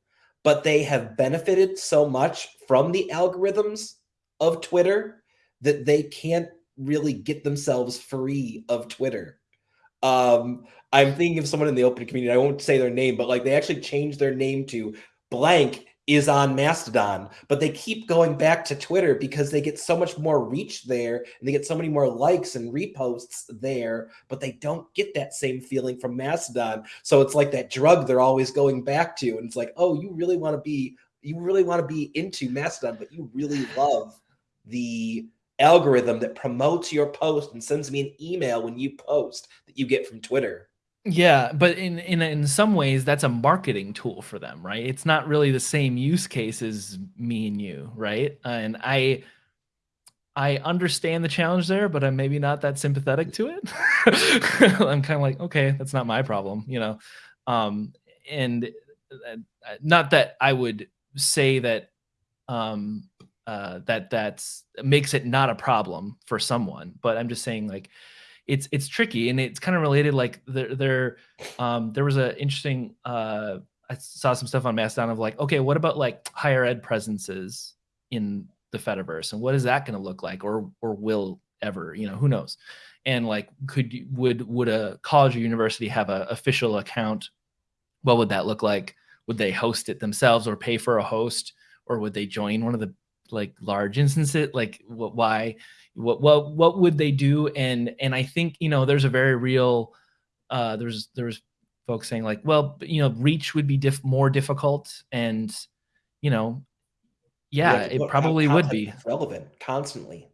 but they have benefited so much from the algorithms of Twitter that they can't really get themselves free of Twitter. Um, I'm thinking of someone in the open community. I won't say their name, but like they actually changed their name to blank is on Mastodon, but they keep going back to Twitter because they get so much more reach there and they get so many more likes and reposts there, but they don't get that same feeling from Mastodon. So it's like that drug they're always going back to. And it's like, oh, you really want to be, you really want to be into Mastodon, but you really love the algorithm that promotes your post and sends me an email when you post that you get from Twitter. Yeah, but in in in some ways that's a marketing tool for them, right? It's not really the same use case as me and you, right? And I I understand the challenge there, but I'm maybe not that sympathetic to it. I'm kind of like, okay, that's not my problem, you know. Um and uh, not that I would say that um uh that that's makes it not a problem for someone, but I'm just saying like it's it's tricky and it's kind of related like there there um there was an interesting uh i saw some stuff on mastodon of like okay what about like higher ed presences in the fediverse and what is that going to look like or or will ever you know who knows? And like could would would a college or university have an official account? What would that look like? Would they host it themselves or pay for a host or would they join one of the like large instances like what why what what what would they do and and i think you know there's a very real uh there's there's folks saying like well you know reach would be diff- more difficult and you know yeah it probably would be relevant constantly.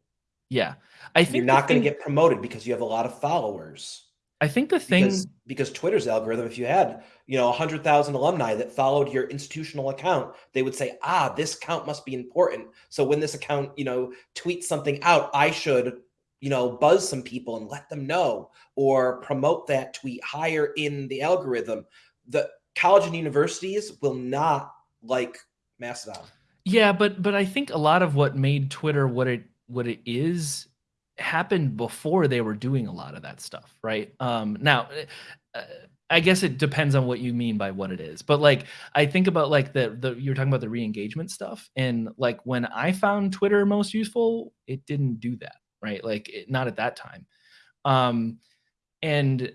yeah i think You're not going to get promoted because you have a lot of followers. I think the thing because because Twitter's algorithm, if you had you know hundred thousand alumni that followed your institutional account, they would say, ah, this account must be important. So when this account you know tweets something out, I should you know buzz some people and let them know or promote that tweet higher in the algorithm. The college and universities will not like Mastodon. Yeah, but but I think a lot of what made Twitter what it what it is happened before they were doing a lot of that stuff, right? Um, now, uh, I guess it depends on what you mean by what it is, but like I think about like the the you're talking about the re-engagement stuff, and like when I found Twitter most useful, it didn't do that, right? Like it, not at that time, um, and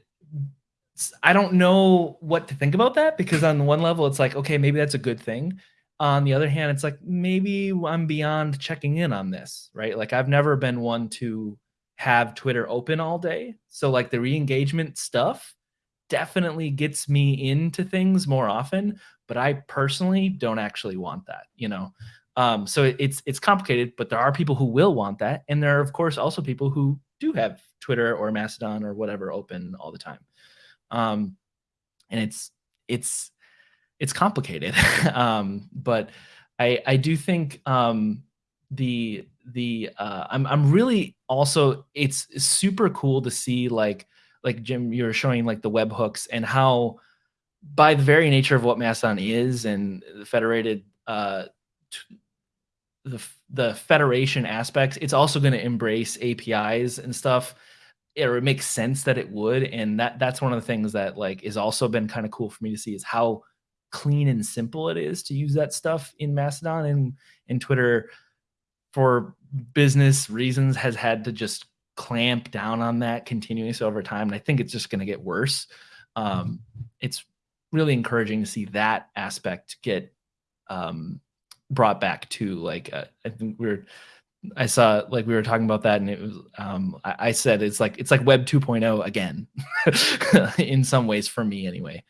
I don't know what to think about that because on one level it's like okay maybe that's a good thing on the other hand it's like maybe i'm beyond checking in on this right? Like i've never been one to have twitter open all day. So like the re-engagement stuff definitely gets me into things more often but i personally don't actually want that you know? Um, so it- it's it's complicated but there are people who will want that and there are of course also people who do have twitter or mastodon or whatever open all the time. Um, and it's it's it's complicated um, but i i do think um, the the uh, i'm i'm really also it's super cool to see like like jim you're showing like the web hooks and how by the very nature of what mastodon is and the federated uh the the federation aspects, it's also going to embrace APIs and stuff. Or it makes sense that it would, and that that's one of the things that like is also been kind of cool for me to see is how clean and simple it is to use that stuff in Mastodon and in Twitter for business reasons has had to just clamp down on that continuously over time. And I think it's just going to get worse. Um, it's really encouraging to see that aspect get um, brought back to like uh, I think we are I saw like we were talking about that and it was um, I, I said it's like it's like Web 2.0 again in some ways for me anyway.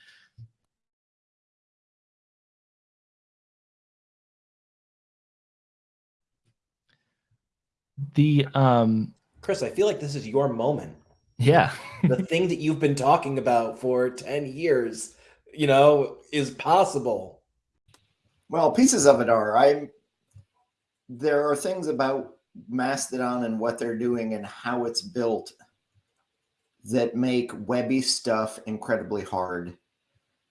The um Chris, I feel like this is your moment. yeah. The thing that you've been talking about for 10 years, you know, is possible. Well, pieces of it are. I there are things about Mastodon and what they're doing and how it's built that make webby stuff incredibly hard.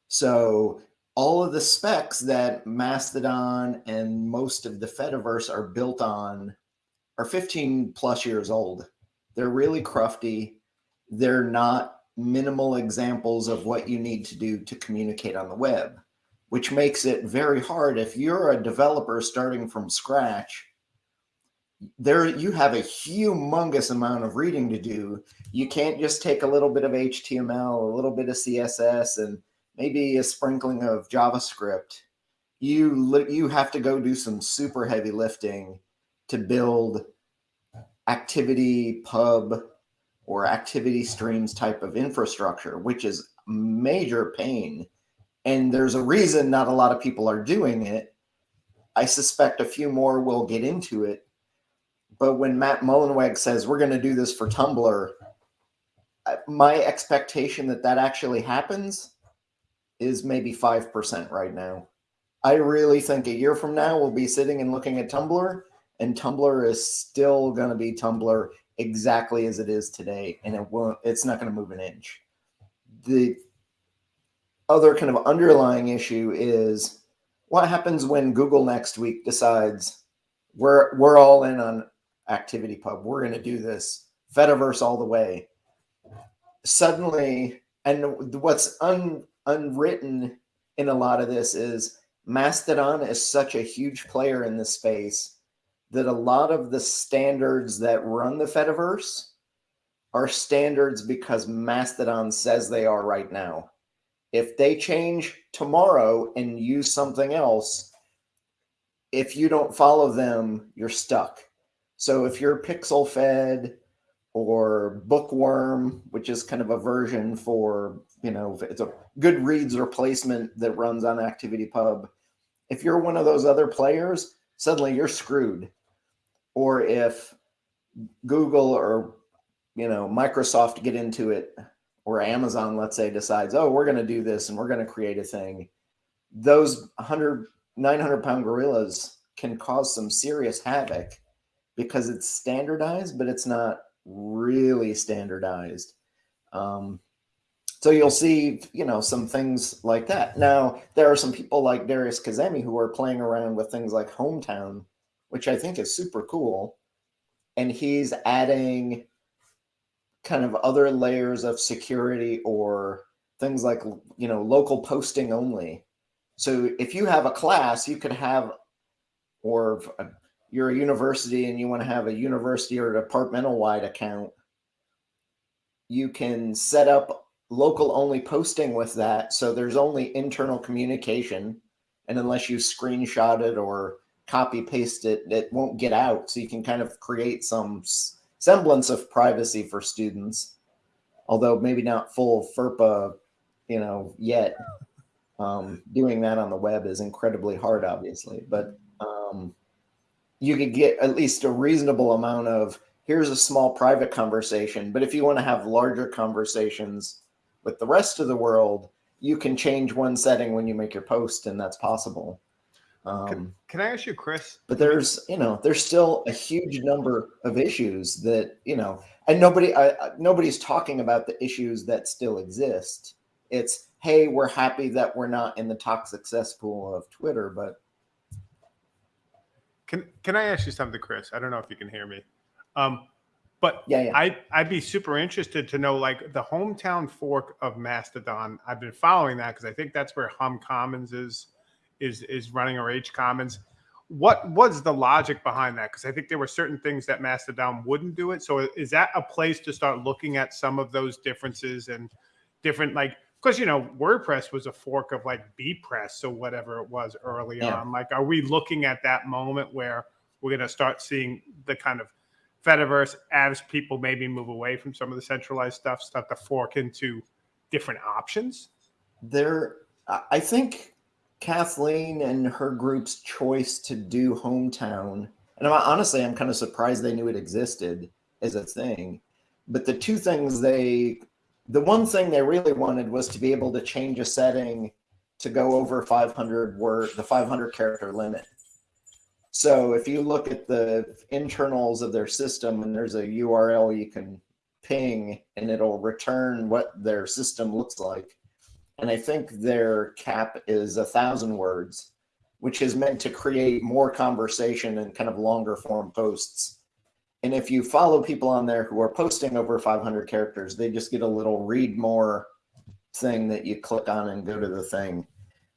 So all of the specs that Mastodon and most of the Fediverse are built on are 15 plus years old. They're really crufty. They're not minimal examples of what you need to do to communicate on the web, which makes it very hard if you're a developer starting from scratch. There you have a humongous amount of reading to do. You can't just take a little bit of HTML, a little bit of CSS and maybe a sprinkling of JavaScript. You you have to go do some super heavy lifting to build activity pub or activity streams type of infrastructure, which is major pain. And there's a reason not a lot of people are doing it. I suspect a few more will get into it. But when Matt Mullenweg says we're going to do this for Tumblr, my expectation that that actually happens is maybe 5% right now. I really think a year from now we'll be sitting and looking at Tumblr and Tumblr is still going to be Tumblr exactly as it is today, and it won't. It's not going to move an inch. The other kind of underlying issue is what happens when Google next week decides we're we're all in on ActivityPub. We're going to do this Fediverse all the way. Suddenly, and what's un, unwritten in a lot of this is Mastodon is such a huge player in this space that a lot of the standards that run the Fediverse are standards because Mastodon says they are right now. If they change tomorrow and use something else, if you don't follow them, you're stuck. So if you're Pixelfed or BookWyrm, which is kind of a version for, you know, it's a Goodreads replacement that runs on ActivityPub. If you're one of those other players, suddenly you're screwed or if Google or you know Microsoft get into it or Amazon let's say decides oh we're going to do this and we're going to create a thing those 100 900 pound gorillas can cause some serious havoc because it's standardized but it's not really standardized. Um, so you'll see you know some things like that. Now there are some people like Darius Kazemi who are playing around with things like hometown which I think is super cool. And he's adding kind of other layers of security or things like, you know, local posting only. So if you have a class, you could have, or uh, you're a university and you want to have a university or departmental wide account, you can set up local only posting with that. So there's only internal communication. And unless you screenshot it or copy paste it, it won't get out. So you can kind of create some semblance of privacy for students, although maybe not full FERPA, you know, yet. Um, doing that on the web is incredibly hard, obviously, but um, you could get at least a reasonable amount of here's a small private conversation. But if you want to have larger conversations with the rest of the world, you can change one setting when you make your post, and that's possible. Um, can, can, I ask you, Chris? But there's, you know, there's still a huge number of issues that, you know, and nobody, I, nobody's talking about the issues that still exist. It's, hey, we're happy that we're not in the toxic cesspool of Twitter, but Can can I ask you something, Chris? I don't know if you can hear me. Um, but Yeah, yeah. I I'd be super interested to know like the hometown fork of Mastodon. I've been following that because I think that's where Hum Commons is is is running or H Commons. What was the logic behind that? Because I think there were certain things that Mastodon wouldn't do it. So is that a place to start looking at some of those differences and different like because you know WordPress was a fork of like BPress or whatever it was early Yeah. on. Like, are we looking at that moment where we're going to start seeing the kind of Fediverse as people maybe move away from some of the centralized stuff, start to fork into different options? there I think Kathleen and her group's choice to do hometown, and I'm, honestly, I'm kind of surprised they knew it existed as a thing. But the two things they, the one thing they really wanted was to be able to change a setting to go over 500 word, the 500 character limit. So if you look at the internals of their system and there's a URL you can ping and it'll return what their system looks like and I think their cap is a thousand words, which is meant to create more conversation and kind of longer form posts. And if you follow people on there who are posting over 500 characters, they just get a little read more thing that you click on and go to the thing.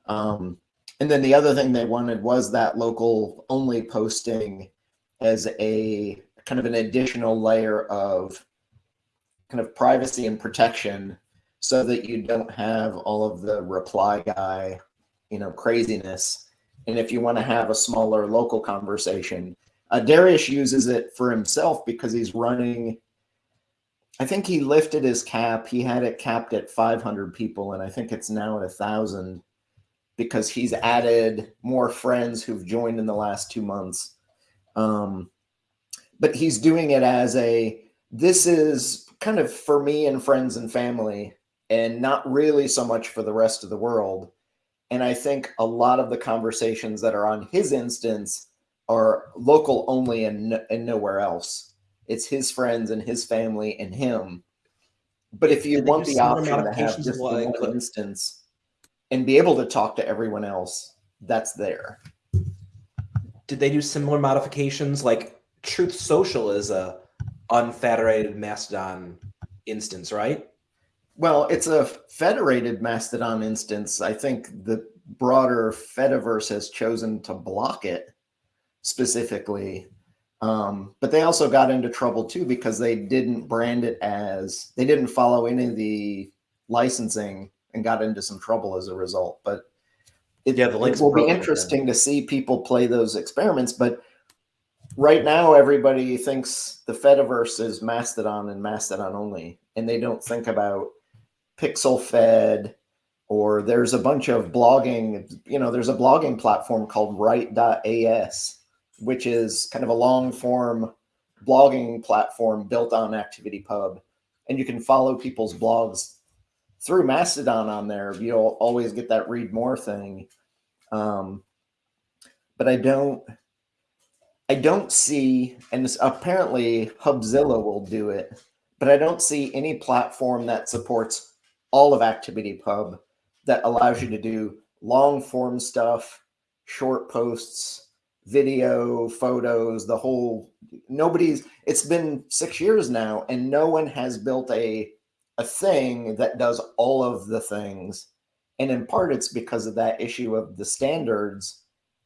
Um, and then the other thing they wanted was that local only posting as a kind of an additional layer of kind of privacy and protection so that you don't have all of the reply guy, you know, craziness. And if you want to have a smaller local conversation, uh, Darius uses it for himself because he's running. I think he lifted his cap. He had it capped at 500 people, and I think it's now at a thousand because he's added more friends who've joined in the last two months. Um, but he's doing it as a this is kind of for me and friends and family and not really so much for the rest of the world. And I think a lot of the conversations that are on his instance are local only and, and nowhere else. It's his friends and his family and him. But if you want the option to have just the like- one instance and be able to talk to everyone else, that's there. Did they do similar modifications? Like Truth Social is a unfederated Mastodon instance, right? Well, it's a federated Mastodon instance. I think the broader Fediverse has chosen to block it specifically. Um, but they also got into trouble too because they didn't brand it as, they didn't follow any of the licensing and got into some trouble as a result. But it, Yeah, the it link's will be interesting to see people play those experiments. But right now, everybody thinks the Fediverse is Mastodon and Mastodon only, and they don't think about Pixelfed or there's a bunch of blogging. You know, there's a blogging platform called Write.as, which is kind of a long form blogging platform built on ActivityPub, and you can follow people's blogs through Mastodon on there. You'll always get that read more thing. Um, but I don't, I don't see, and this, apparently Hubzilla will do it, but I don't see any platform that supports all of ActivityPub that allows you to do long form stuff, short posts, video, photos, the whole. Nobody's. It's been six years now, and no one has built a a thing that does all of the things. And in part, it's because of that issue of the standards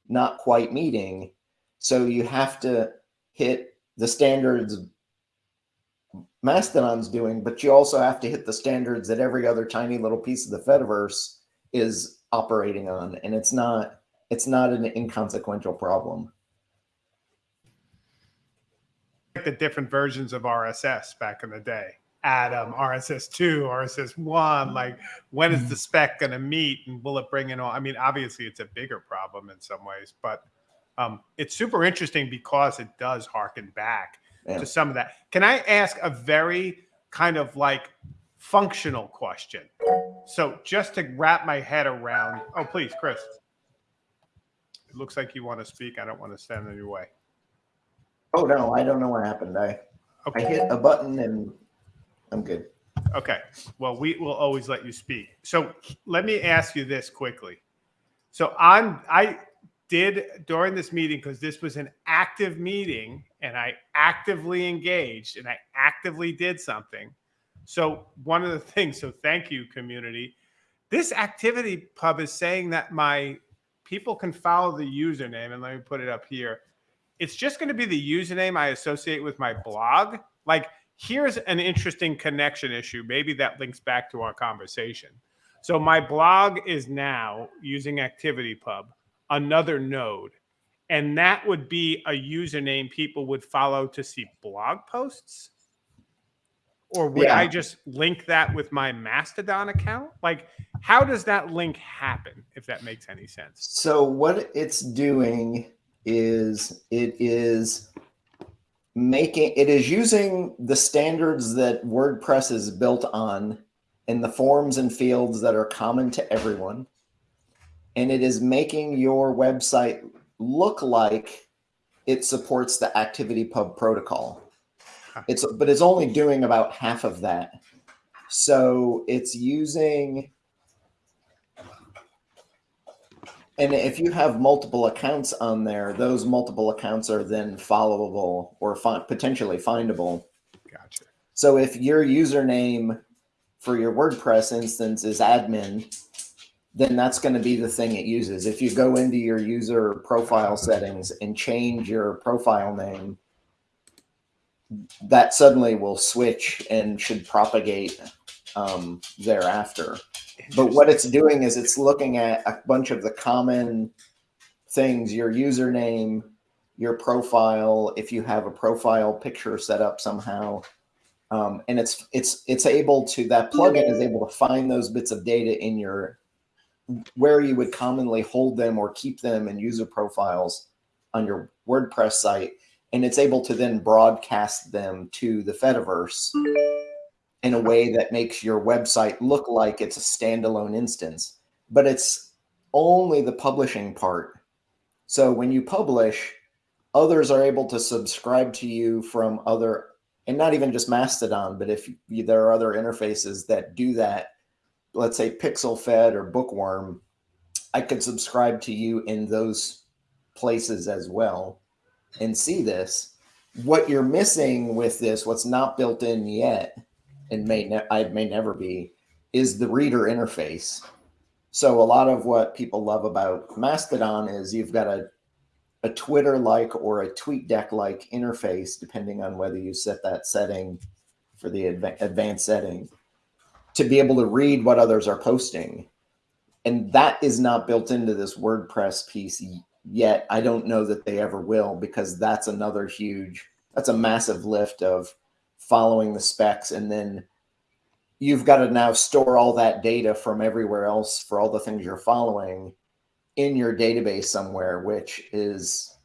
not quite meeting. So you have to hit the standards Mastodon's doing, but you also have to hit the standards that every other tiny little piece of the Fediverse is operating on. And it's not it's not an inconsequential problem. Like the different versions of RSS back in the day. Atom, RSS two, RSS one. Like, when is the spec going to meet, and will it bring in all? I mean, obviously, it's a bigger problem in some ways, but um, it's super interesting because it does harken back Yeah. to some of that. Can I ask a very kind of like functional question? So, just to wrap my head around. Oh, please, Chris. It looks like you want to speak. I don't want to stand in your way. Oh no, I don't know what happened. I I Okay. hit a button and I'm good. Okay. Well, we will always let you speak. So let me ask you this quickly. So I'm I did during this meeting because this was an active meeting and I actively engaged and I actively did something. So one of the things, so thank you community. This activity pub is saying that my people can follow the username and let me put it up here. It's just going to be the username I associate with my blog. Like here's an interesting connection issue. Maybe that links back to our conversation. So my blog is now using ActivityPub, another node. And that would be a username people would follow to see blog posts. Or would Yeah. I just link that with my Mastodon account? Like, how does that link happen, if that makes any sense? So what it's doing is it is making it is using the standards that WordPress is built on in the forms and fields that are common to everyone. And it is making your website look like it supports the ActivityPub protocol. It's but it's only doing about half of that. So it's using And if you have multiple accounts on there, those multiple accounts are then followable or potentially findable. Gotcha. So if your username for your WordPress instance is admin, then that's going to be the thing it uses. If you go into your user profile settings and change your profile name, that suddenly will switch and should propagate um, thereafter. But what it's doing is it's looking at a bunch of the common things, your username, your profile, if you have a profile picture set up somehow. Um, and it's it's it's able to that plugin is able to find those bits of data in your where you would commonly hold them or keep them in user profiles on your WordPress site, and it's able to then broadcast them to the Fediverse in a way that makes your website look like it's a standalone instance, but it's only the publishing part. So when you publish, others are able to subscribe to you from other, and not even just Mastodon, but if you, there are other interfaces that do that, let's say Pixelfed or BookWyrm, I could subscribe to you in those places as well and see this. What you're missing with this, what's not built in yet, and may I may never be, is the reader interface. So a lot of what people love about Mastodon is you've got a a Twitter like or a TweetDeck like interface, depending on whether you set that setting for the adva- advanced setting, to be able to read what others are posting. And that is not built into this WordPress piece yet. I don't know that they ever will because that's another huge, that's a massive lift of following the specs and then you've got to now store all that data from everywhere else for all the things you're following in your database somewhere which is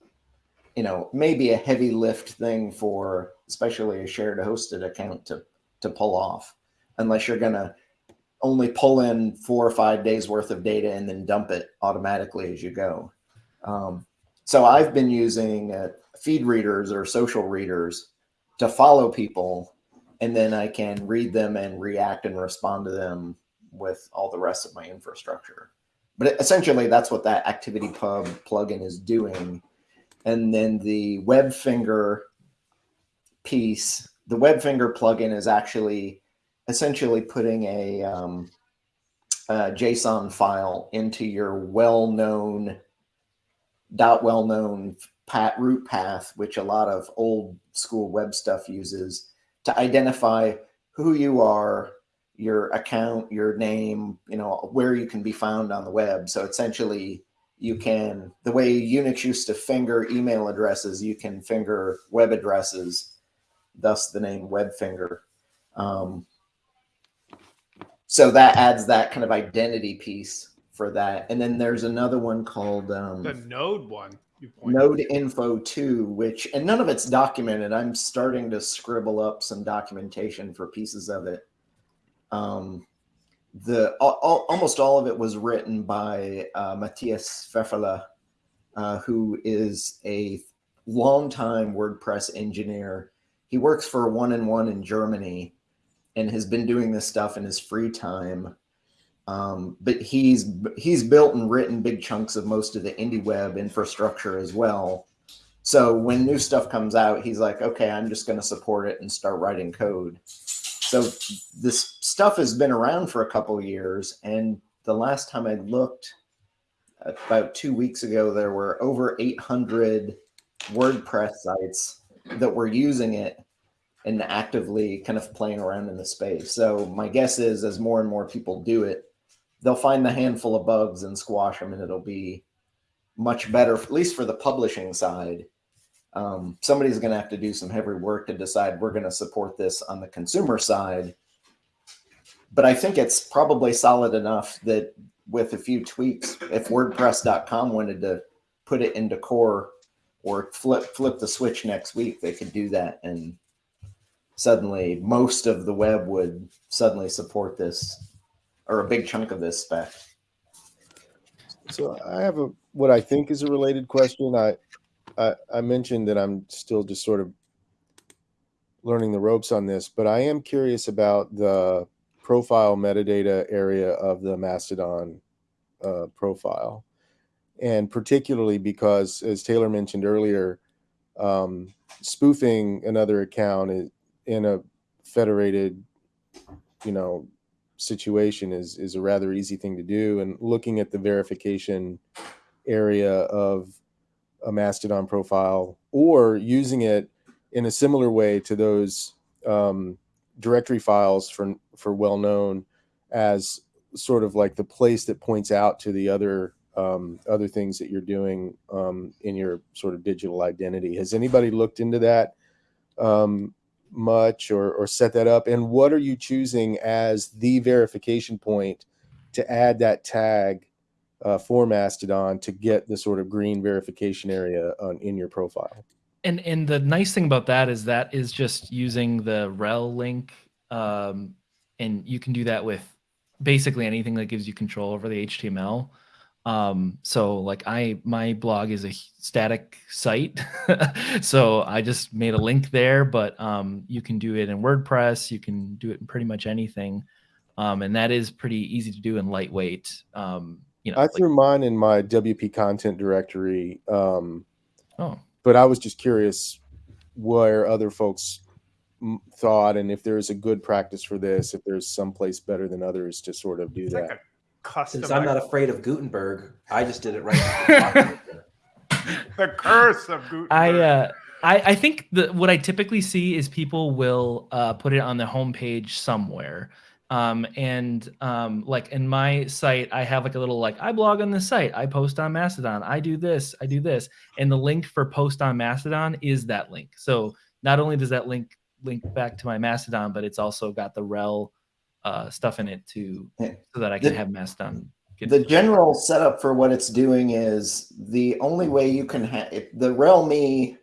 you know maybe a heavy lift thing for especially a shared hosted account to to pull off unless you're going to only pull in four or five days worth of data and then dump it automatically as you go um, so i've been using uh, feed readers or social readers to follow people and then I can read them and react and respond to them with all the rest of my infrastructure. But essentially, that's what that ActivityPub plugin is doing. And then the WebFinger piece, the WebFinger plugin is actually essentially putting a, um, a JSON file into your well-known, dot well-known pat root path, which a lot of old school web stuff uses to identify who you are, your account, your name, you know, where you can be found on the web. So essentially, you can, the way Unix used to finger email addresses, you can finger web addresses, thus the name WebFinger. Um, so that adds that kind of identity piece for that. And then there's another one called um, The node one Node Info 2, which, and none of it's documented. I'm starting to scribble up some documentation for pieces of it. Um, the all, almost all of it was written by uh, Matthias Pfefferle, uh, who is a longtime WordPress engineer. He works for One and One in Germany, and has been doing this stuff in his free time. Um, but he's he's built and written big chunks of most of the indie web infrastructure as well. So when new stuff comes out, he's like, okay, I'm just going to support it and start writing code. So this stuff has been around for a couple of years, and the last time I looked, about two weeks ago, there were over 800 WordPress sites that were using it and actively kind of playing around in the space. So my guess is as more and more people do it, they'll find the handful of bugs and squash them and it'll be much better, at least for the publishing side. Um, somebody's going to have to do some heavy work to decide we're going to support this on the consumer side. But I think it's probably solid enough that with a few tweaks, if WordPress.com wanted to put it into core or flip flip the switch next week, they could do that, and suddenly most of the web would suddenly support this, or a big chunk of this spec. So I have a what I think is a related question. I I, I mentioned that I'm still just sort of learning the ropes on this, but I am curious about the profile metadata area of the Mastodon uh, profile. And particularly because, as Taylor mentioned earlier, um, spoofing another account in a federated, you know, situation is is a rather easy thing to do. And looking at the verification area of a Mastodon profile or using it in a similar way to those um, directory files for for well known as sort of like the place that points out to the other um, other things that you're doing um, in your sort of digital identity. Has anybody looked into that um, much or, or set that up? And what are you choosing as the verification point to add that tag uh, for Mastodon to get the sort of green verification area on, in your profile? And and the nice thing about that is that is just using the rel link, um, and you can do that with basically anything that gives you control over the HTML. Um, so like I, my blog is a static site. so I just made a link there, but, um, you can do it in WordPress. You can do it in pretty much anything. Um, and that is pretty easy to do and lightweight. Um, you know, I like, threw mine in my WP content directory. Um, oh, but I was just curious where other folks thought and if there's a good practice for this, if there's some place better than others to sort of do It's that. Like a custom. Since I'm not afraid of Gutenberg, I just did it right. the curse of Gutenberg. I, uh, I, I think the what I typically see is people will uh, put it on the homepage somewhere. Um, and um, like in my site, I have like a little like I blog on this site, I post on Mastodon, I do this, I do this, and the link for post on Mastodon is that link. So not only does that link link back to my Mastodon, but it's also got the rel uh, stuff in it too, so that I can The- have Mastodon. Get the general setup for what it's doing is the only way you can have the rel.me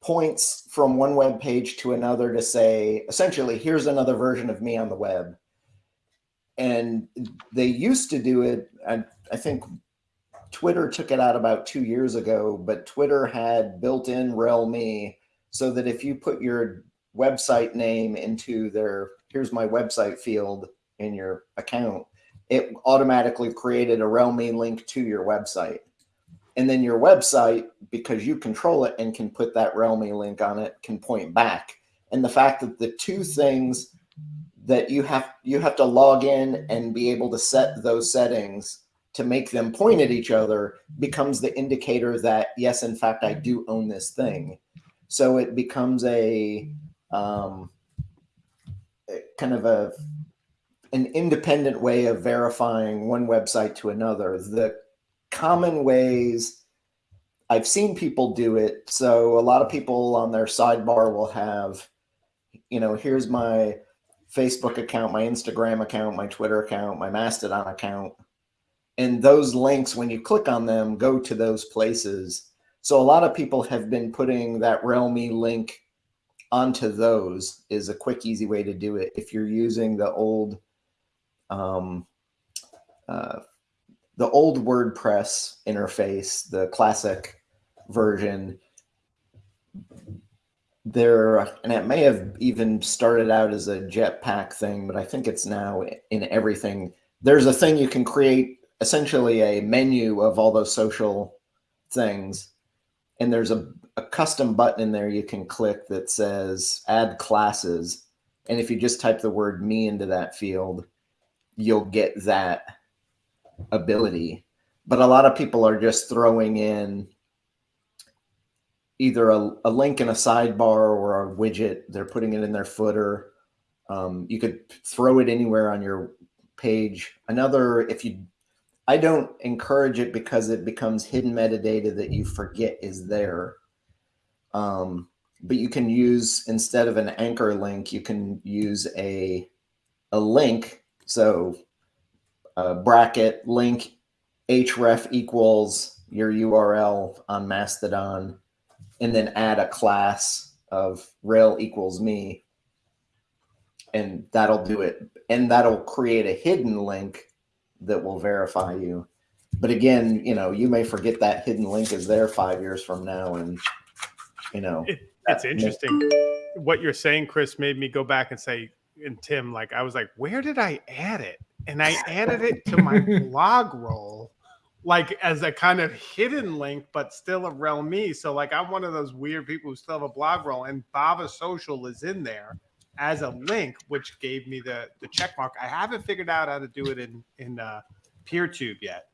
points from one web page to another to say essentially here's another version of me on the web and they used to do it i, I think twitter took it out about two years ago but twitter had built-in rel.me so that if you put your website name into their here's my website field in your account it automatically created a rel.me link to your website. And then your website, because you control it and can put that rel.me link on it, can point back. And the fact that the two things that you have you have to log in and be able to set those settings to make them point at each other becomes the indicator that yes, in fact, I do own this thing. So it becomes a um, kind of a an independent way of verifying one website to another. The common ways I've seen people do it. So a lot of people on their sidebar will have, you know, here's my Facebook account, my Instagram account, my Twitter account, my Mastodon account. And those links, when you click on them, go to those places. So a lot of people have been putting that rel.me link onto those is a quick, easy way to do it. If you're using the old um, uh, the old WordPress interface, the classic version, there, and it may have even started out as a Jetpack thing, but I think it's now in everything. there's a thing you can create essentially a menu of all those social things and there's a, a custom button in there you can click that says add classes. And if you just type the word me into that field you'll get that ability. But a lot of people are just throwing in either a, a link in a sidebar or a widget. They're putting it in their footer. Um, you could throw it anywhere on your page. Another if you I don't encourage it because it becomes hidden metadata that you forget is there. Um, but you can use instead of an anchor link, you can use a a link. So a bracket link href equals your URL on Mastodon, and then add a class of rel equals me, and that'll do it. And that'll create a hidden link that will verify you. But again, you know, you may forget that hidden link is there five years from now, and you know, It, it's interesting. What you're saying, Chris, made me go back and say, and Tim, like I was like, where did I add it? And I added it to my blog roll, like as a kind of hidden link, but still a me. So like I'm one of those weird people who still have a blog roll, and Bava Social is in there as a link, which gave me the the check mark. I haven't figured out how to do it in in uh, PeerTube yet,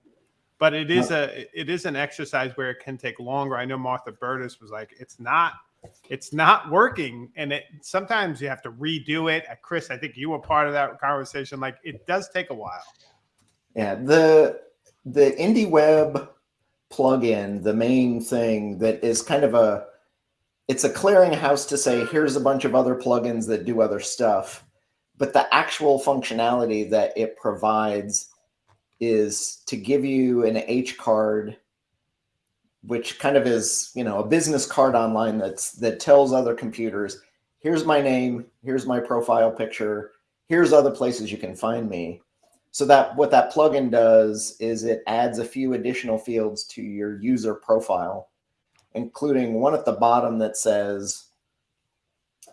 but it is a it is an exercise where it can take longer. I know Martha Burtis was like, it's not it's not working, and it sometimes you have to redo it. Uh, Chris, I think you were part of that conversation. Like it does take a while. Yeah, the the IndieWeb plugin, the main thing that is kind of a it's a clearinghouse to say here's a bunch of other plugins that do other stuff, but the actual functionality that it provides is to give you an H card, which kind of is you know a business card online that's that tells other computers here's my name, here's my profile picture, here's other places you can find me. So that what that plugin does is it adds a few additional fields to your user profile including one at the bottom that says,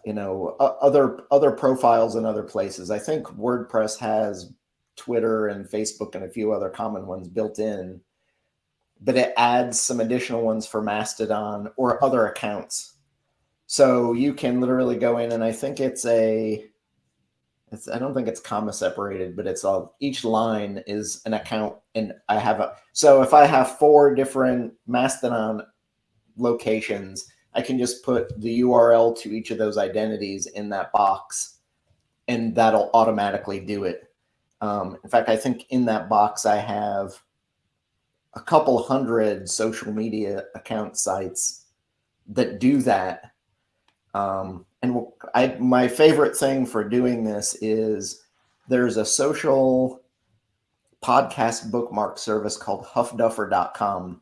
you know, other other profiles in other places. I think WordPress has Twitter and Facebook and a few other common ones built in, but it adds some additional ones for Mastodon or other accounts. So you can literally go in and I think it's a it's, I don't think it's comma separated, but it's all each line is an account and I have a so if I have four different Mastodon locations, I can just put the URL to each of those identities in that box and that'll automatically do it. Um, in fact, I think in that box I have a couple hundred social media account sites that do that. Um, and I, my favorite thing for doing this is there's a social podcast bookmark service called huffduffer.com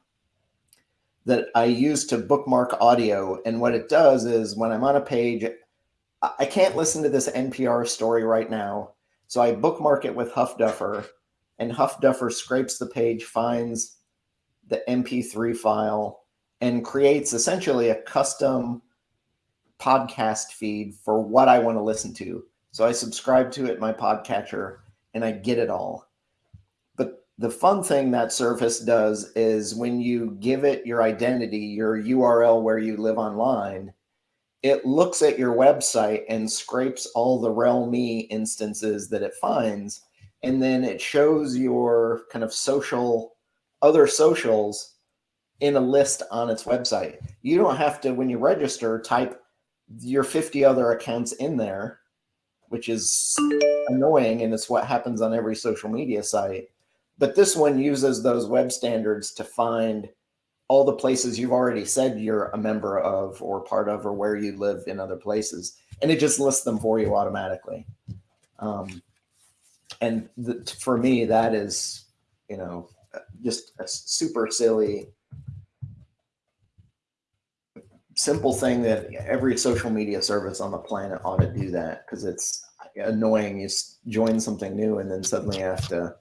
that I use to bookmark audio. And what it does is when I'm on a page, I can't listen to this NPR story right now. So I bookmark it with Huffduffer, and Huffduffer scrapes the page, finds the MP3 file, and creates essentially a custom podcast feed for what I want to listen to. So I subscribe to it, my podcatcher, and I get it all But the fun thing that Surface does is when you give it your identity, your URL where you live online, it looks at your website and scrapes all the rel.me instances that it finds. And then it shows your kind of social, other socials in a list on its website. You don't have to, when you register, type your 50 other accounts in there, which is annoying. And it's what happens on every social media site but this one uses those web standards to find all the places you've already said you're a member of or part of or where you live in other places. And it just lists them for you automatically. Um, and the, for me, that is, you know, just a super silly, simple thing that every social media service on the planet ought to do that because it's annoying. You join something new and then suddenly have to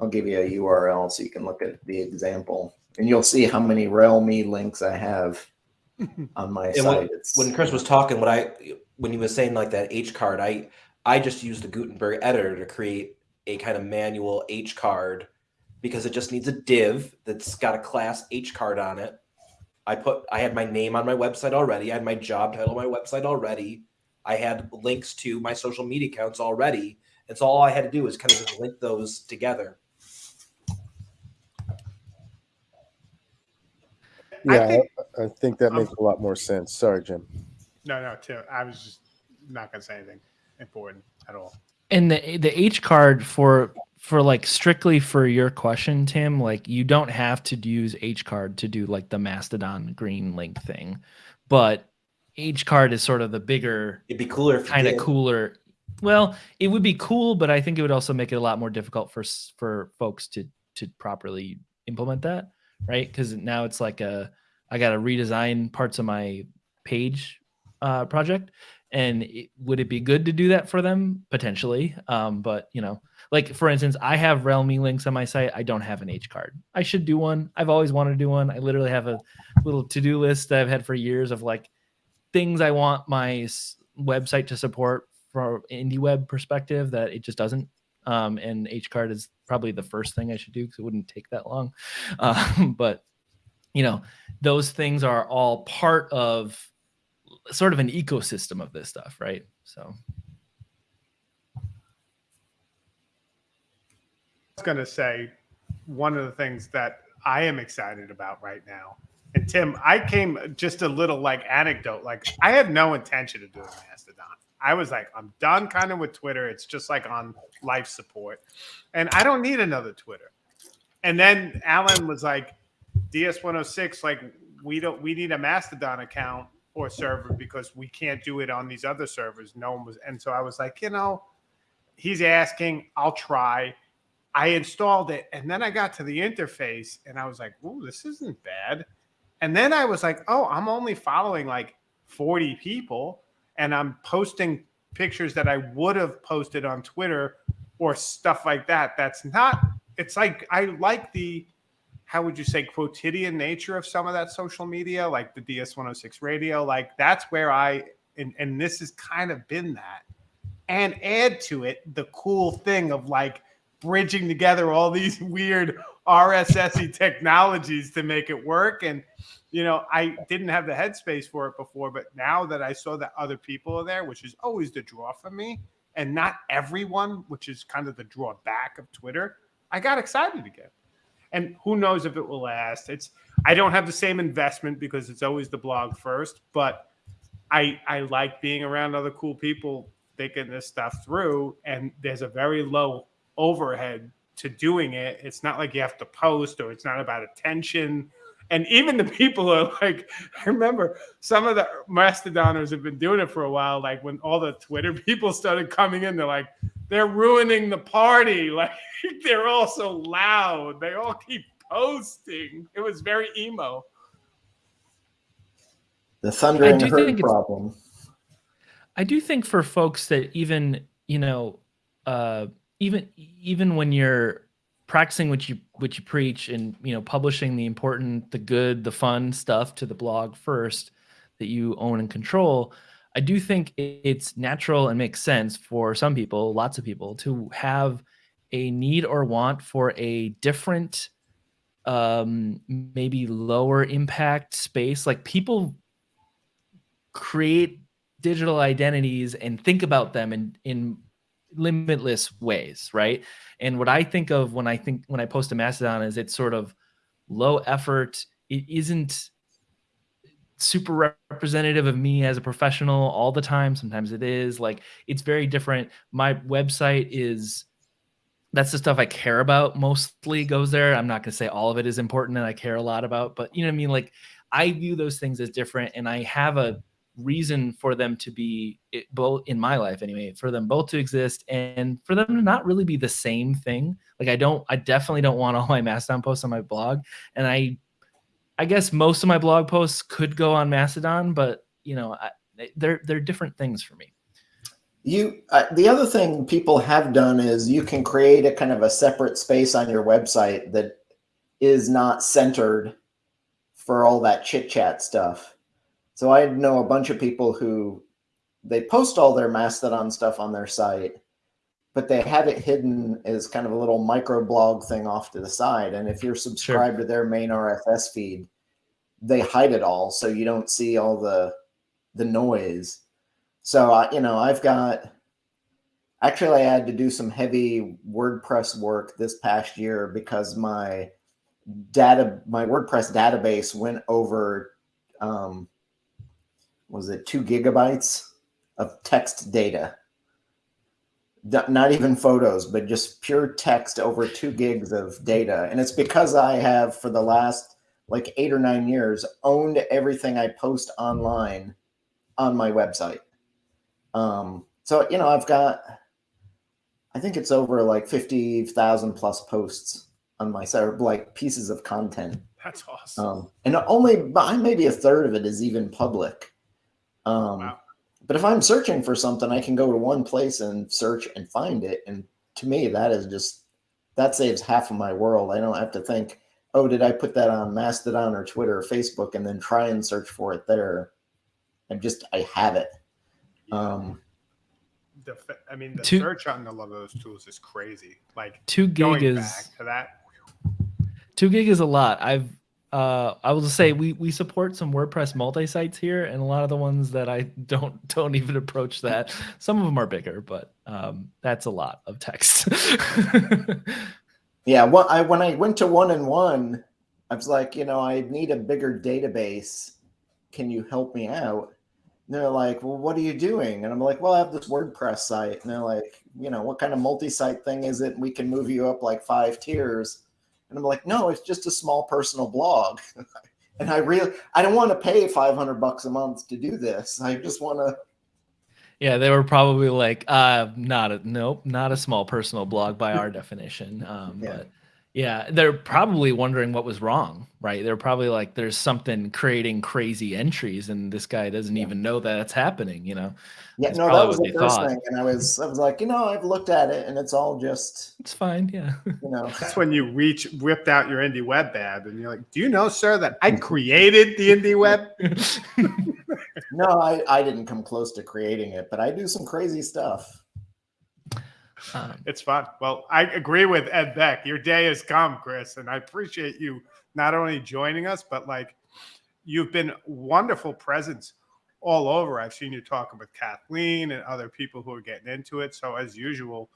I'll give you a URL so you can look at the example and you'll see how many rel.me links I have on my And site. when, when Chris was talking, what I when he was saying like that H card, I I just used the Gutenberg editor to create a kind of manual H card because it just needs a div that's got a class H card on it. I put I had my name on my website already. I had my job title on my website already. I had links to my social media accounts already. And so all I had to do was kind of just link those together. Yeah, I think- think, I, think that Um, makes a lot more sense. Sorry, Jim. No, no, Tim. I was just not gonna say anything important at all. And the the H card for for like strictly for your question, Tim, like you don't have to use H card to do like the Mastodon green link thing, but H card is sort of the bigger It'd be cooler kind of cooler. Well, it would be cool, but I think it would also make it a lot more difficult for for folks to to properly implement that, right? Because now it's like a I got to redesign parts of my page uh, project, and it, would it be good to do that for them potentially? Um, but you know, like for instance, I have rel.me links on my site. I don't have an H card. I should do one. I've always wanted to do one. I literally have a little to do list that I've had for years of like things I want my website to support from indie web perspective that it just doesn't. Um, and H card is probably the first thing I should do because it wouldn't take that long. Um, but you know, those things are all part of sort of an ecosystem of this stuff, right? So I was going to say one of the things that I am excited about right now. And Tim, I came just a little like anecdote. Like I had no intention of doing Mastodon. I was like, I'm done kind of with Twitter. It's just like on life support. And I don't need another Twitter. And then Alan was like, DS106, like we don't we need a Mastodon account or server because we can't do it on these other servers. No one was and so I was like, you know, he's asking, I'll try. I installed it and then I got to the interface and I was like, "Ooh, this isn't bad." And then I was like, "Oh, I'm only following like 40 people and I'm posting pictures that I would have posted on Twitter or stuff like that. That's not it's like I like the how would you say quotidian nature of some of that social media like the DS106 radio like that's where I and and this has kind of been that and add to it the cool thing of like bridging together all these weird RSSy technologies to make it work. And, you know, I didn't have the headspace for it before, but now that I saw that other people are there, which is always the draw for me, and not everyone, which is kind of the drawback of Twitter, I got excited again. And who knows if it will last? It's I don't have the same investment because it's always the blog first, but I I like being around other cool people thinking this stuff through, and there's a very low overhead to doing it. It's not like you have to post or it's not about attention. And even the people are like, I remember some of the Mastodoners have been doing it for a while. Like when all the Twitter people started coming in, they're like, they're ruining the party. Like they're all so loud. They all keep posting. It was very emo. The thunder I and do hurt think problem. I do think for folks that even you know, uh, even even when you're practicing what you what you preach and you know publishing the important, the good, the fun stuff to the blog first that you own and control. I do think it's natural and makes sense for some people, lots of people, to have a need or want for a different, um, maybe lower impact space. Like people create digital identities and think about them in in limitless ways right? And what i think of when i think when i post a mastodon is it's sort of low effort. It isn't super representative of me as a professional all the time. Sometimes it is. Like it's very different. My website is that's the stuff i care about mostly goes there. I'm not going to say all of it is important and i care a lot about but you know what i mean? Like i view those things as different and i have a reason for them to be both in my life anyway for them both to exist and for them to not really be the same thing. Like i don't i definitely don't want all my mastodon posts on my blog. And i i guess most of my blog posts could go on mastodon but you know I, they're they're different things for me. You uh, the other thing people have done is you can create a kind of a separate space on your website that is not centered for all that chit chat stuff. So I know a bunch of people who they post all their Mastodon stuff on their site, but they have it hidden as kind of a little micro blog thing off to the side. And if you're subscribed to their main RSS feed, they hide it all so you don't see all the the noise. So I, you know, I've got actually I had to do some heavy WordPress work this past year because my data my WordPress database went over um was it 2 gigabytes of text data. Not even photos, but just pure text over 2 gigs of data. And it's because I have for the last like 8 or 9 years owned everything I post online on my website. Um so you know, I've got I think it's over like 50,000 plus posts on my site, like pieces of content. That's awesome. Um, and only by maybe a third of it is even public. Um, Wow. But if I'm searching for something, I can go to one place and search and find it. And to me, that is just, that saves half of my world. I don't have to think, oh, did I put that on Mastodon or Twitter or Facebook and then try and search for it there? I'm just, I have it. Um, The, I mean, the Two- search on a lot of those tools is crazy. Like Two gig going is back to that. two gig is a lot. I've uh I will just say we we support some WordPress multi-sites here, and a lot of the ones that I don't don't even approach that. Some of them are bigger, but um that's a lot of text. Yeah, well, I when I went to one and one, I was like, you know, I need a bigger database. Can you help me out? And they're like, well, what are you doing? And I'm like, well, I have this WordPress site. And they're like, you know, what kind of multi-site thing is it? We can move you up like five tiers. And I'm like, no, it's just a small personal blog. and I really, I don't want to pay 500 bucks a month to do this. I just want to. yeah, they were probably like, uh not a nope, not a small personal blog by our definition. Um Yeah. but yeah, they're probably wondering what was wrong, right? They're probably like, there's something creating crazy entries, and this guy doesn't Yeah. even know that it's happening, you know? Yeah, That's no, that was the first thought. thing. And I was, I was like, you know, I've looked at it and it's all just, It's fine, yeah. you know, That's when you reach, whipped out your indie web bab, and you're like, "Do you know, sir, that I created the indie web?" No, I, I didn't come close to creating it, but I do some crazy stuff. Um, It's fun. Well, I agree with Ed Beck. Your day has come, Chris, and I appreciate you not only joining us, but like you've been wonderful presence all over. I've seen you talking with Kathleen and other people who are getting into it. So as usual,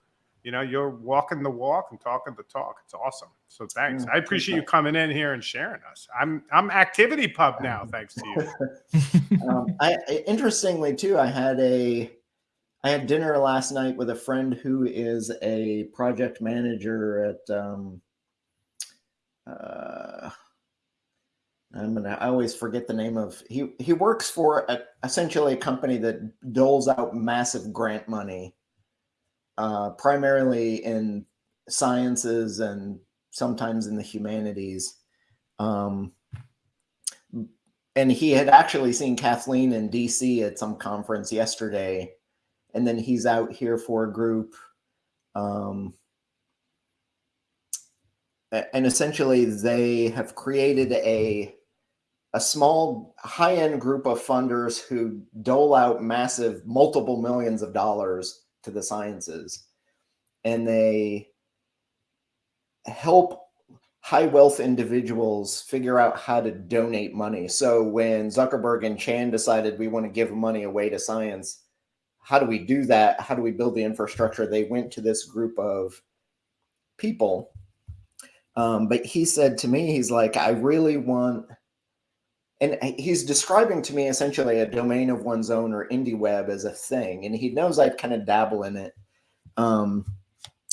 you know, you're walking the walk and talking the talk. It's awesome. So thanks. Mm, I appreciate you coming in here and sharing us. I'm I'm activity pub now, thanks to you. Um, I I- interestingly too, I had a I had dinner last night with a friend who is a project manager at um, uh, I'm gonna I always forget the name of he he works for a, essentially a company that doles out massive grant money uh, primarily in sciences and sometimes in the humanities. Um, and he had actually seen Kathleen in DC at some conference yesterday, and then he's out here for a group. Um, and essentially, they have created a a small high end group of funders who dole out massive multiple millions of dollars to the sciences, and they help high wealth individuals figure out how to donate money. So when Zuckerberg and Chan decided we want to give money away to science, how do we do that? How do we build the infrastructure? They went to this group of people. Um, but he said to me, he's like, I really want, and he's describing to me essentially a domain of one's own or indie web as a thing. And he knows I'd kind of dabble in it. Um,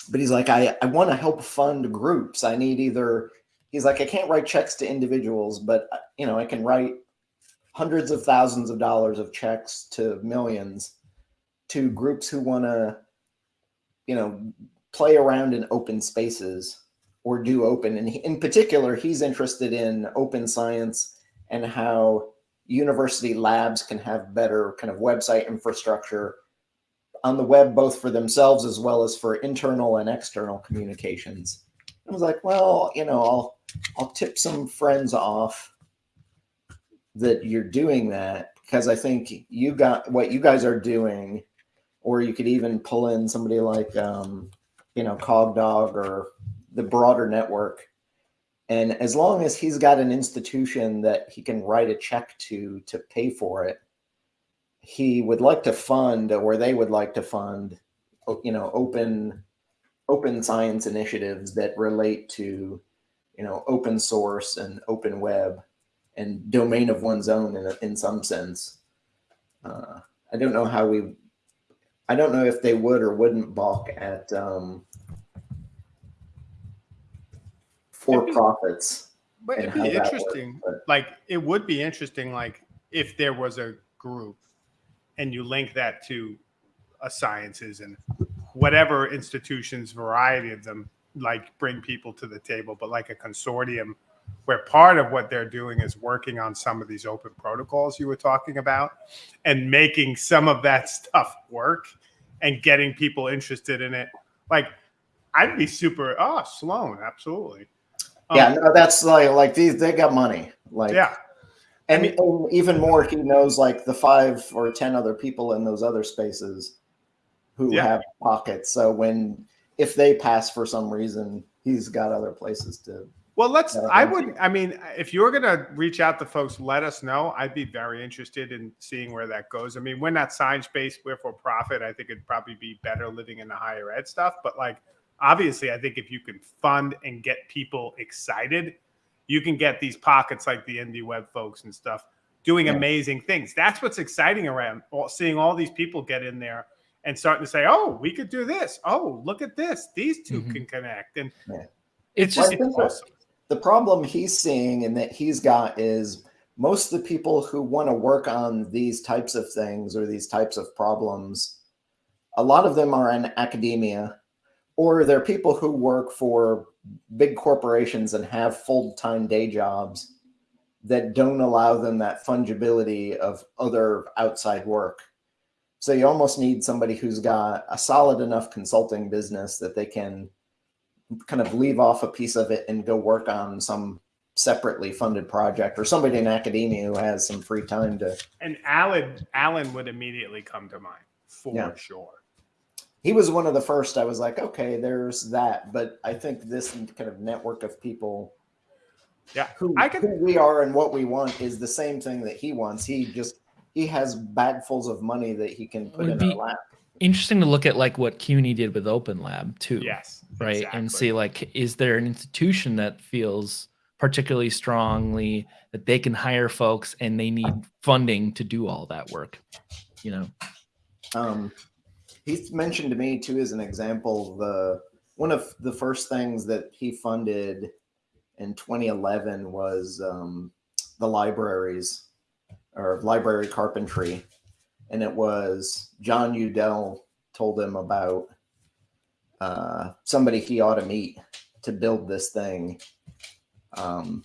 but he's like, I, I want to help fund groups. I need either, he's like, I can't write checks to individuals, but you know, I can write hundreds of thousands of dollars of checks to millions to groups who want to, you know, play around in open spaces or do open. And in particular, he's interested in open science and how university labs can have better kind of website infrastructure on the web, both for themselves as well as for internal and external communications. I was like, well, you know, I'll I'll tip some friends off that you're doing that because I think you got what you guys are doing or you could even pull in somebody like um, you know Cogdog or the broader network. And as long as he's got an institution that he can write a check to to pay for it, he would like to fund, or they would like to fund, you know, open open science initiatives that relate to, you know, open source and open web and domain of one's own in, in some sense. Uh, I don't know how we, I don't know if they would or wouldn't balk at um, for profits. But it'd be works, interesting. but- Like it would be interesting, like if there was a group and you link that to a sciences and whatever institutions, variety of them, like bring people to the table, but like a consortium where part of what they're doing is working on some of these open protocols you were talking about and making some of that stuff work and getting people interested in it. Like I'd be super oh Sloan, absolutely. Um, yeah, no, that's like like these. They got money. Like yeah. and, mean- and even more, he knows like the five or ten other people in those other spaces who Yeah. have pockets. So when if they pass for some reason, he's got other places to. Well, let's. I thank would. I mean, if you're gonna reach out to folks, let us know. I'd be very interested in seeing where that goes. I mean, we're not science based. We're for profit. I think it'd probably be better living in the higher ed stuff. But like, obviously, I think if you can fund and get people excited, you can get these pockets like the indie web folks and stuff doing Yeah. amazing things. That's what's exciting around seeing all these people get in there and starting to say, "Oh, we could do this. Oh, look at this. These 2 Mhm. can connect." And It's just I think that the problem he's seeing and that he's got is most of the people who want to work on these types of things or these types of problems, a lot of them are in academia, or they're people who work for big corporations and have full time day jobs that don't allow them that fungibility of other outside work. So you almost need somebody who's got a solid enough consulting business that they can kind of leave off a piece of it and go work on some separately funded project or somebody in academia who has some free time to And Alan, Alan would immediately come to mind for Yeah. sure. he was one of the first i was like okay there's that but i think this kind of network of people Yeah, who, I could- who we are and what we want is the same thing that he wants he just he has bagfuls of money that he can put in be- our lap interesting to look at like what CUNY did with Open Lab too. Yes, right and see like is there an institution that feels particularly strongly that they can hire folks and they need funding to do all that work you know? Um, he's mentioned to me too as an example the one of the first things that he funded in 2011 was um, the libraries or library carpentry, and it was Jon Udell told him about uh, somebody he ought to meet to build this thing. Um,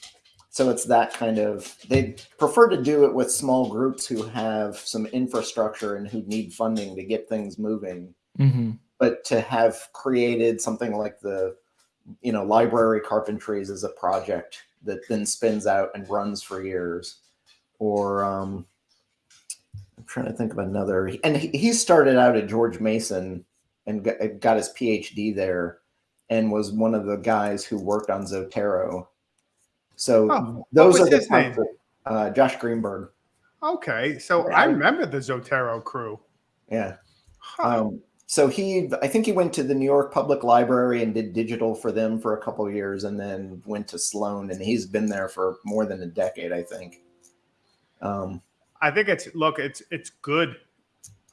so it's that kind of they prefer to do it with small groups who have some infrastructure and who need funding to get things moving. mm-hmm. But to have created something like the, you know, library carpentries as a project that then spins out and runs for years, or um, I'm trying to think of another. And he, he started out at George Mason and got, his PhD there, and was one of the guys who worked on Zotero. So Oh, those are the name? of- uh, Josh Greenberg. Okay, so Yeah. I remember the Zotero crew. Yeah. Huh. Um, so he, I think he went to the New York Public Library and did digital for them for a couple of years, and then went to Sloan, and he's been there for more than a decade, I think. Um, I think it's look, it's it's good.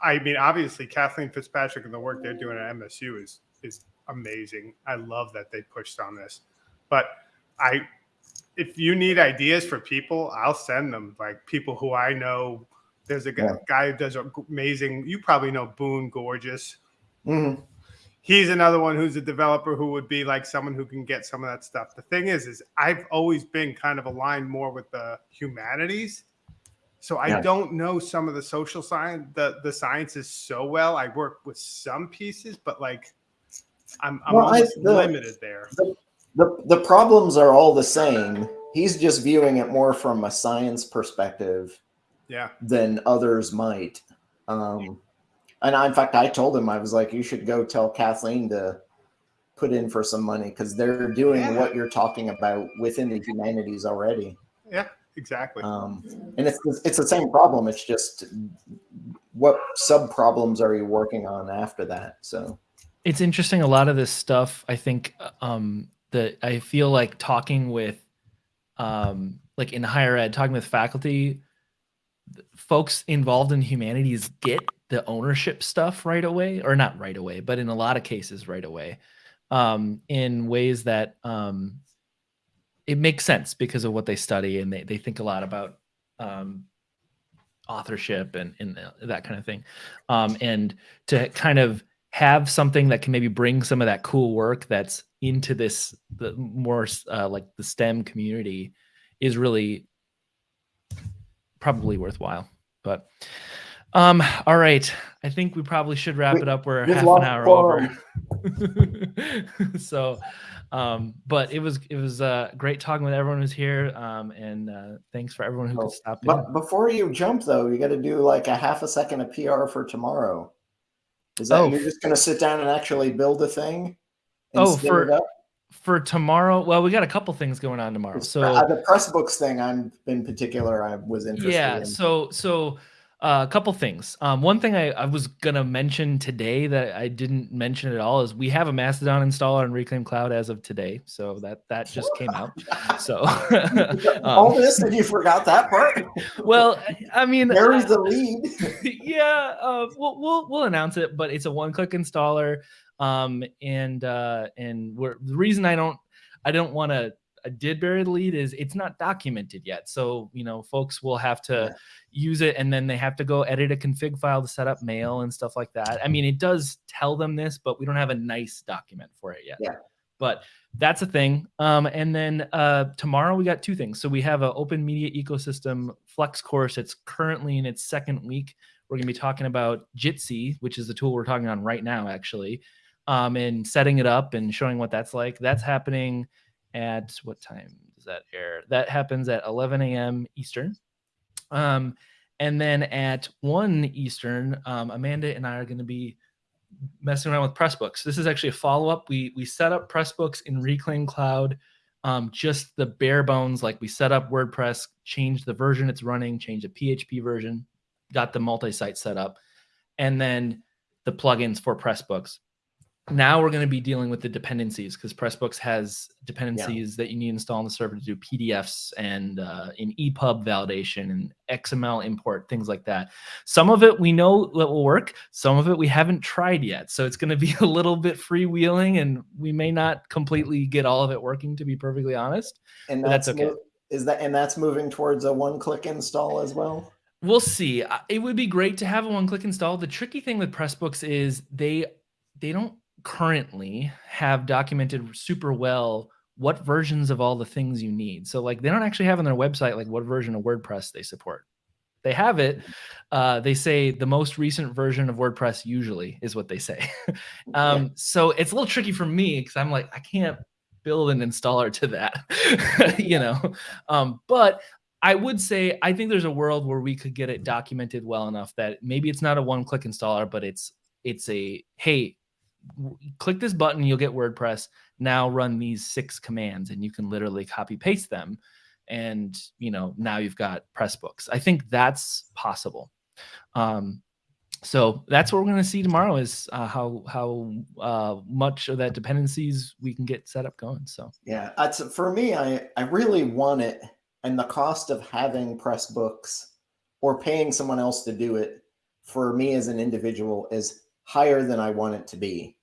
I mean, obviously, Kathleen Fitzpatrick and the work they're doing at MSU is is amazing. I love that they pushed on this. But I, if you need ideas for people, I'll send them. Like people who I know. There's a guy, Yeah. guy who does amazing. You probably know Boone Gorges. mhm. he's another one who's a developer who would be like someone who can get some of that stuff. The thing is, is I've always been kind of aligned more with the humanities. So I Yeah. don't know some of the social science, the the sciences so well. I work with some pieces, but like I'm, I'm Well, I- the- limited there. the the problems are all the same. He's just viewing it more from a science perspective Yeah. than others might. Um, And I, in fact, I told him I was like, you should go tell Kathleen to put in for some money because they're doing Yeah. what you're talking about within the humanities already. Yeah, exactly. Um, and it's it's the same problem. It's just what sub problems are you working on after that? So it's interesting a lot of this stuff i think um that i feel like talking with um like in higher ed talking with faculty folks involved in humanities get the ownership stuff right away or not right away but in a lot of cases right away um in ways that um it makes sense because of what they study and they, they think a lot about um authorship and, and that kind of thing um and to kind of have something that can maybe bring some of that cool work that's into this the more uh, like the STEM community is really probably worthwhile. But um, all right, I think we probably should wrap We- it up. We're half an hour over. so, um, but it was it was uh, great talking with everyone who's here, um, and uh, thanks for everyone who Oh, could stop in. But before you jump, though, you got to do like a half a second of PR for tomorrow. Is that Oh. you're just going to sit down and actually build a thing? And Oh, for-? For tomorrow, well, we got a couple things going on tomorrow. So uh, the Pressbooks thing, I'm in particular, I was interested yeah in. so so uh, a couple things um, one thing I, I was gonna mention today that i didn't mention at all is we have a mastodon installer on reclaim cloud as of today so that that just came out so All um, this, and you forgot that part. well I- mean There's the lead. yeah, uh, we'll we'll we'll announce it, but it's a one-click installer. Um, and uh, and we're the reason I don't I don't want to did bury the lead is it's not documented yet. So you know, folks will have to Yeah. use it, and then they have to go edit a config file to set up mail and stuff like that. I mean, it does tell them this, but we don't have a nice document for it yet. Yeah. But that's a thing. Um, and then uh, tomorrow we got two things. So we have an open media ecosystem flex course. It's currently in its second week. We're going to be talking about Jitsi, which is the tool we're talking on right now, actually, um, and setting it up and showing what that's like. That's happening at what time does that air? That happens at 11 a.m. Eastern. Um, and then at 1 Eastern, um, Amanda and I are going to be messing around with Pressbooks. This is actually a follow up. We we set up Pressbooks in Reclaim Cloud, um, just the bare bones. Like we set up WordPress, changed the version it's running, changed the PHP version, got the multi-site set up, and then the plugins for Pressbooks. Now we're going to be dealing with the dependencies because Pressbooks has dependencies that you need to install on the server to do PDFs and uh, in EPUB validation and XML import, things like that. Some of it we know that will work. Some of it we haven't tried yet. So it's going to be a little bit freewheeling and we may not completely get all of it working, to be perfectly honest. And that's that's, okay. is that and that's moving towards a one-click install as well. We'll see. It would be great to have a one-click install. The tricky thing with Pressbooks is they they don't currently have documented super well what versions of all the things you need. So like they don't actually have on their website like what version of WordPress they support. They have it. Uh, they say the most recent version of WordPress usually is what they say. um, So it's a little tricky for me because I'm like I can't build an installer to that, you know. Um, but I would say I think there's a world where we could get it documented well enough that maybe it's not a one-click installer, but it's it's a hey, click this button, you'll get WordPress. Now run these six commands, and you can literally copy paste them, and you know now you've got Pressbooks. I think that's possible. Um, so that's what we're going to see tomorrow is uh, how how uh, much of that dependencies we can get set up going. So Yeah, that's for me. I I really want it, and the cost of having Pressbooks or paying someone else to do it for me as an individual is higher than I want it to be.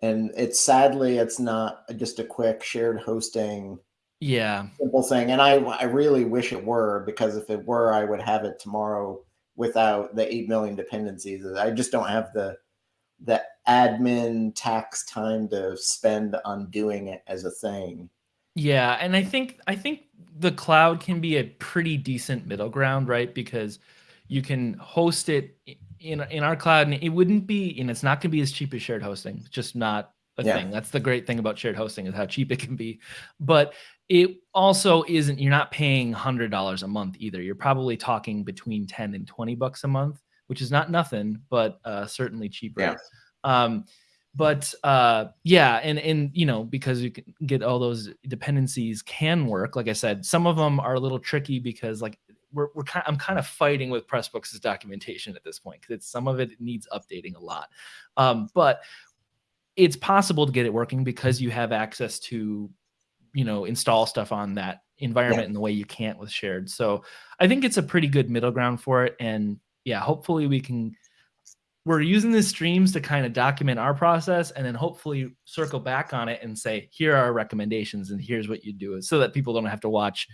And it's sadly it's not just a quick shared hosting yeah, simple thing. And I I really wish it were because if it were, I would have it tomorrow without the eight million dependencies. I just don't have the the admin tax time to spend on doing it as a thing. Yeah, and I think I think the cloud can be a pretty decent middle ground, right? Because you can host it in in our cloud, and it wouldn't be, and it's not going to be as cheap as shared hosting. It's just not a Yeah. thing. That's the great thing about shared hosting is how cheap it can be. But it also isn't. You're not paying hundred dollars a month either. You're probably talking between ten and twenty bucks a month which is not nothing, but uh, certainly cheaper. Yeah. Um, but uh, yeah, and and you know because you can get all those dependencies can work. Like I said, some of them are a little tricky because like we're, we're kind I'm kind of fighting with Pressbooks' documentation at this point because some of it needs updating a lot. Um, but it's possible to get it working because you have access to, you know, install stuff on that environment Yeah. in the way you can't with shared. So I think it's a pretty good middle ground for it. And yeah, hopefully we can we're using the streams to kind of document our process and then hopefully circle back on it and say, here are our recommendations and here's what you do so that people don't have to watch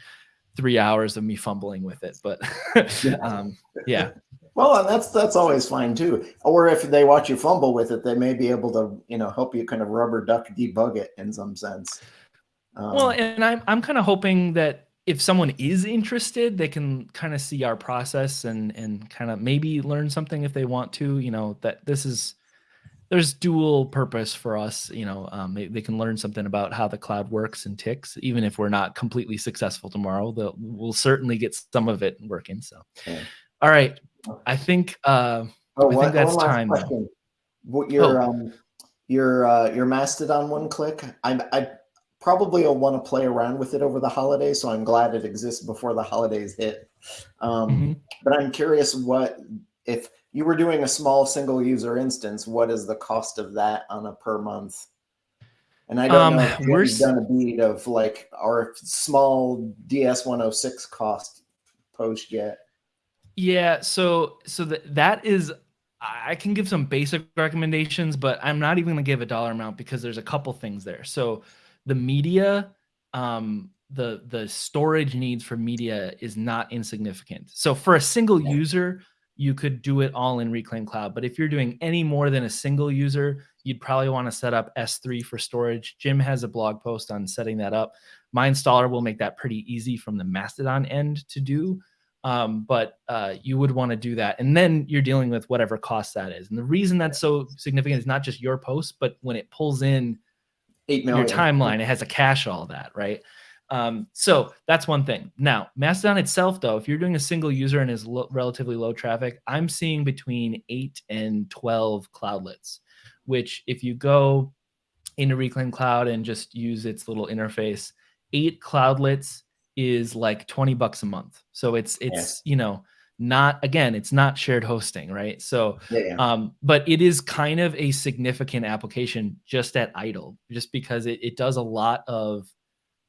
three hours of me fumbling with it. But um, yeah, Well, and that's that's always fine too. Or if they watch you fumble with it, they may be able to, you know, help you kind of rubber duck debug it in some sense. Um, Well, and I'm I'm kind of hoping that if someone is interested, they can kind of see our process and and kind of maybe learn something if they want to. You know that this is there's dual purpose for us. You know, um, they, they can learn something about how the cloud works and ticks. Even if we're not completely successful tomorrow, we'll certainly get some of it working. So, Yeah. all right, I think. Uh, oh, I think that's time, question. What your Oh. um your uh your Mastodon one click? I'm I probably will want to play around with it over the holidays, so I'm glad it exists before the holidays hit. Um, Mhm. But I'm curious what if you were doing a small single user instance, what is the cost of that on a per month? And I don't Um, know if we've done a beat of like our small DS106 cost post yet. Yeah, so so that that is I can give some basic recommendations, but I'm not even going to give a dollar amount because there's a couple things there. So the media um the the storage needs for media is not insignificant. So for a single Yeah. user, you could do it all in Reclaim Cloud, but if you're doing any more than a single user, you'd probably want to set up S3 for storage. Jim has a blog post on setting that up. My installer will make that pretty easy from the Mastodon end to do um, but uh, you would want to do that. And then you're dealing with whatever cost that is. And the reason that's so significant is not just your post but when it pulls in Eight your timeline it has a cache all that right um, so that's one thing. Now mastodon itself though if you're doing a single user and is lo- relatively low traffic i'm seeing between 8 and 12 cloudlets which if you go into reclaim cloud and just use its little interface eight cloudlets is like 20 bucks a month. So it's it's you know not again it's not shared hosting right? So Yeah, yeah. um, but it is kind of a significant application just at idle just because it, it does a lot of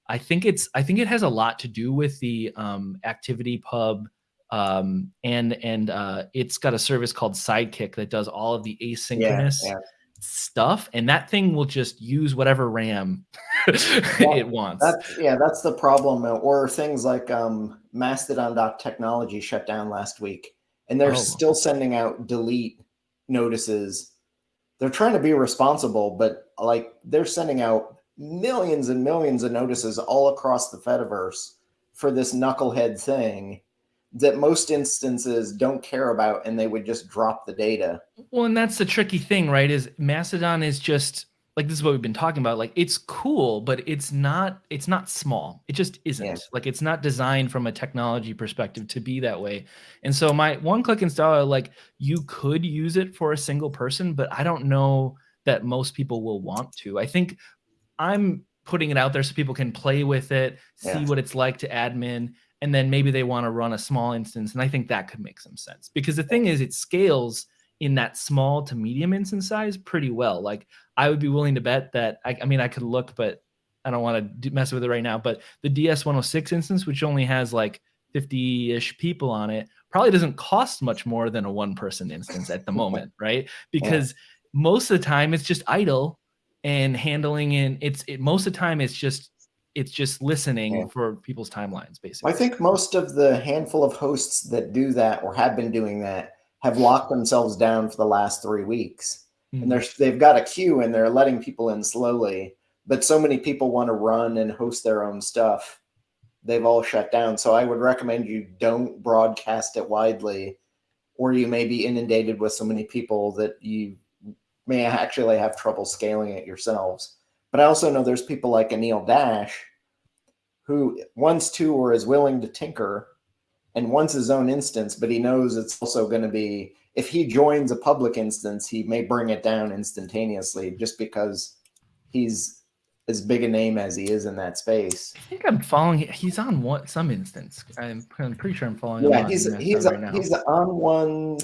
i think it's i think it has a lot to do with the um, ActivityPub um, and and uh, it's got a service called Sidekiq that does all of the asynchronous yeah. stuff and that thing will just use whatever ram it wants That's yeah, that's the problem. uh, Or things like um, Mastodon.technology shut down last week, and they're Oh. still sending out delete notices. They're trying to be responsible, but like they're sending out millions and millions of notices all across the Fediverse for this knucklehead thing that most instances don't care about, and they would just drop the data. Well, and that's the tricky thing, right? Is Mastodon is just like this is what we've been talking about. Like it's cool, but it's not it's not small. It just isn't. Yeah. Like it's not designed from a technology perspective to be that way. And so my one click installer, like you could use it for a single person, but I don't know that most people will want to. I think I'm putting it out there so people can play with it, see Yeah. what it's like to admin, and then maybe they want to run a small instance. And I think that could make some sense because the thing is, it scales in that small to medium instance size pretty well. Like I would be willing to bet that I, I mean I could look, but I don't want to mess with it right now. But the DS106 instance, which only has like 50-ish people on it, probably doesn't cost much more than a one-person instance at the moment, right? Because most of the time it's just idle and handling and it's it most of the time it's just it's just listening Yeah. for people's timelines basically. I think most of the handful of hosts that do that or have been doing that have locked themselves down for the last three weeks. Mhm. And they're, they've got a queue and they're letting people in slowly. But so many people want to run and host their own stuff. They've all shut down. So I would recommend you don't broadcast it widely, or you may be inundated with so many people that you may actually have trouble scaling it yourselves. But I also know there's people like Anil Dash who wants to or is willing to tinker and wants his own instance, but he knows it's also going to be if he joins a public instance, he may bring it down instantaneously just because he's as big a name as he is in that space. I think I'm following. He's on one some instance. I'm, I'm pretty sure I'm following. Yeah, he's he's right now. he's on one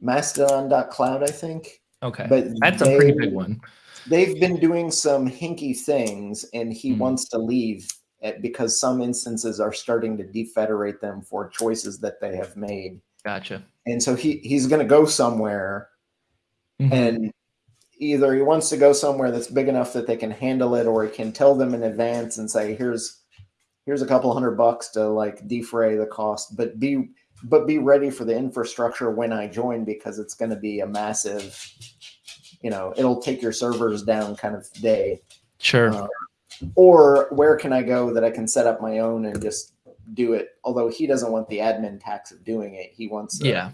Mastodon.cloud, I think. Okay. But That's a pretty they- big one. They've been doing some hinky things, and he Mhm. wants to leave it because some instances are starting to defederate them for choices that they have made. Gotcha. And so he he's going to go somewhere, Mhm. and either he wants to go somewhere that's big enough that they can handle it, or he can tell them in advance and say, "Here's here's a couple hundred bucks to like defray the cost, but be but be ready for the infrastructure when I join because it's going to be a massive." You know, it'll take your servers down kind of day. Sure. Uh, or where can I go that I can set up my own and just do it? Although he doesn't want the admin tax of doing it, he wants. yeah.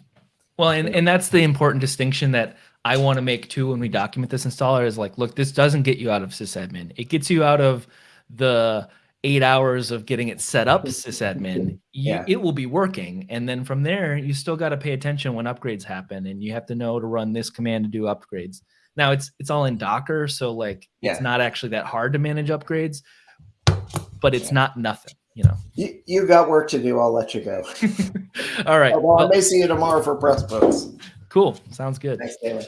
Well, and, and that's the important distinction that I want to make too when we document this installer is like, look, this doesn't get you out of sysadmin. It gets you out of the eight hours of getting it set up sysadmin. You, Yeah. It will be working. And then from there, you still got to pay attention when upgrades happen and you have to know to run this command to do upgrades. Now it's it's all in Docker, so like Yeah. it's not actually that hard to manage upgrades, but it's not nothing, you know. You, you got work to do. I'll let you go. all right. Well, I Well, may see you tomorrow for Pressbooks. cool. Sounds good. Thanks, Taylor.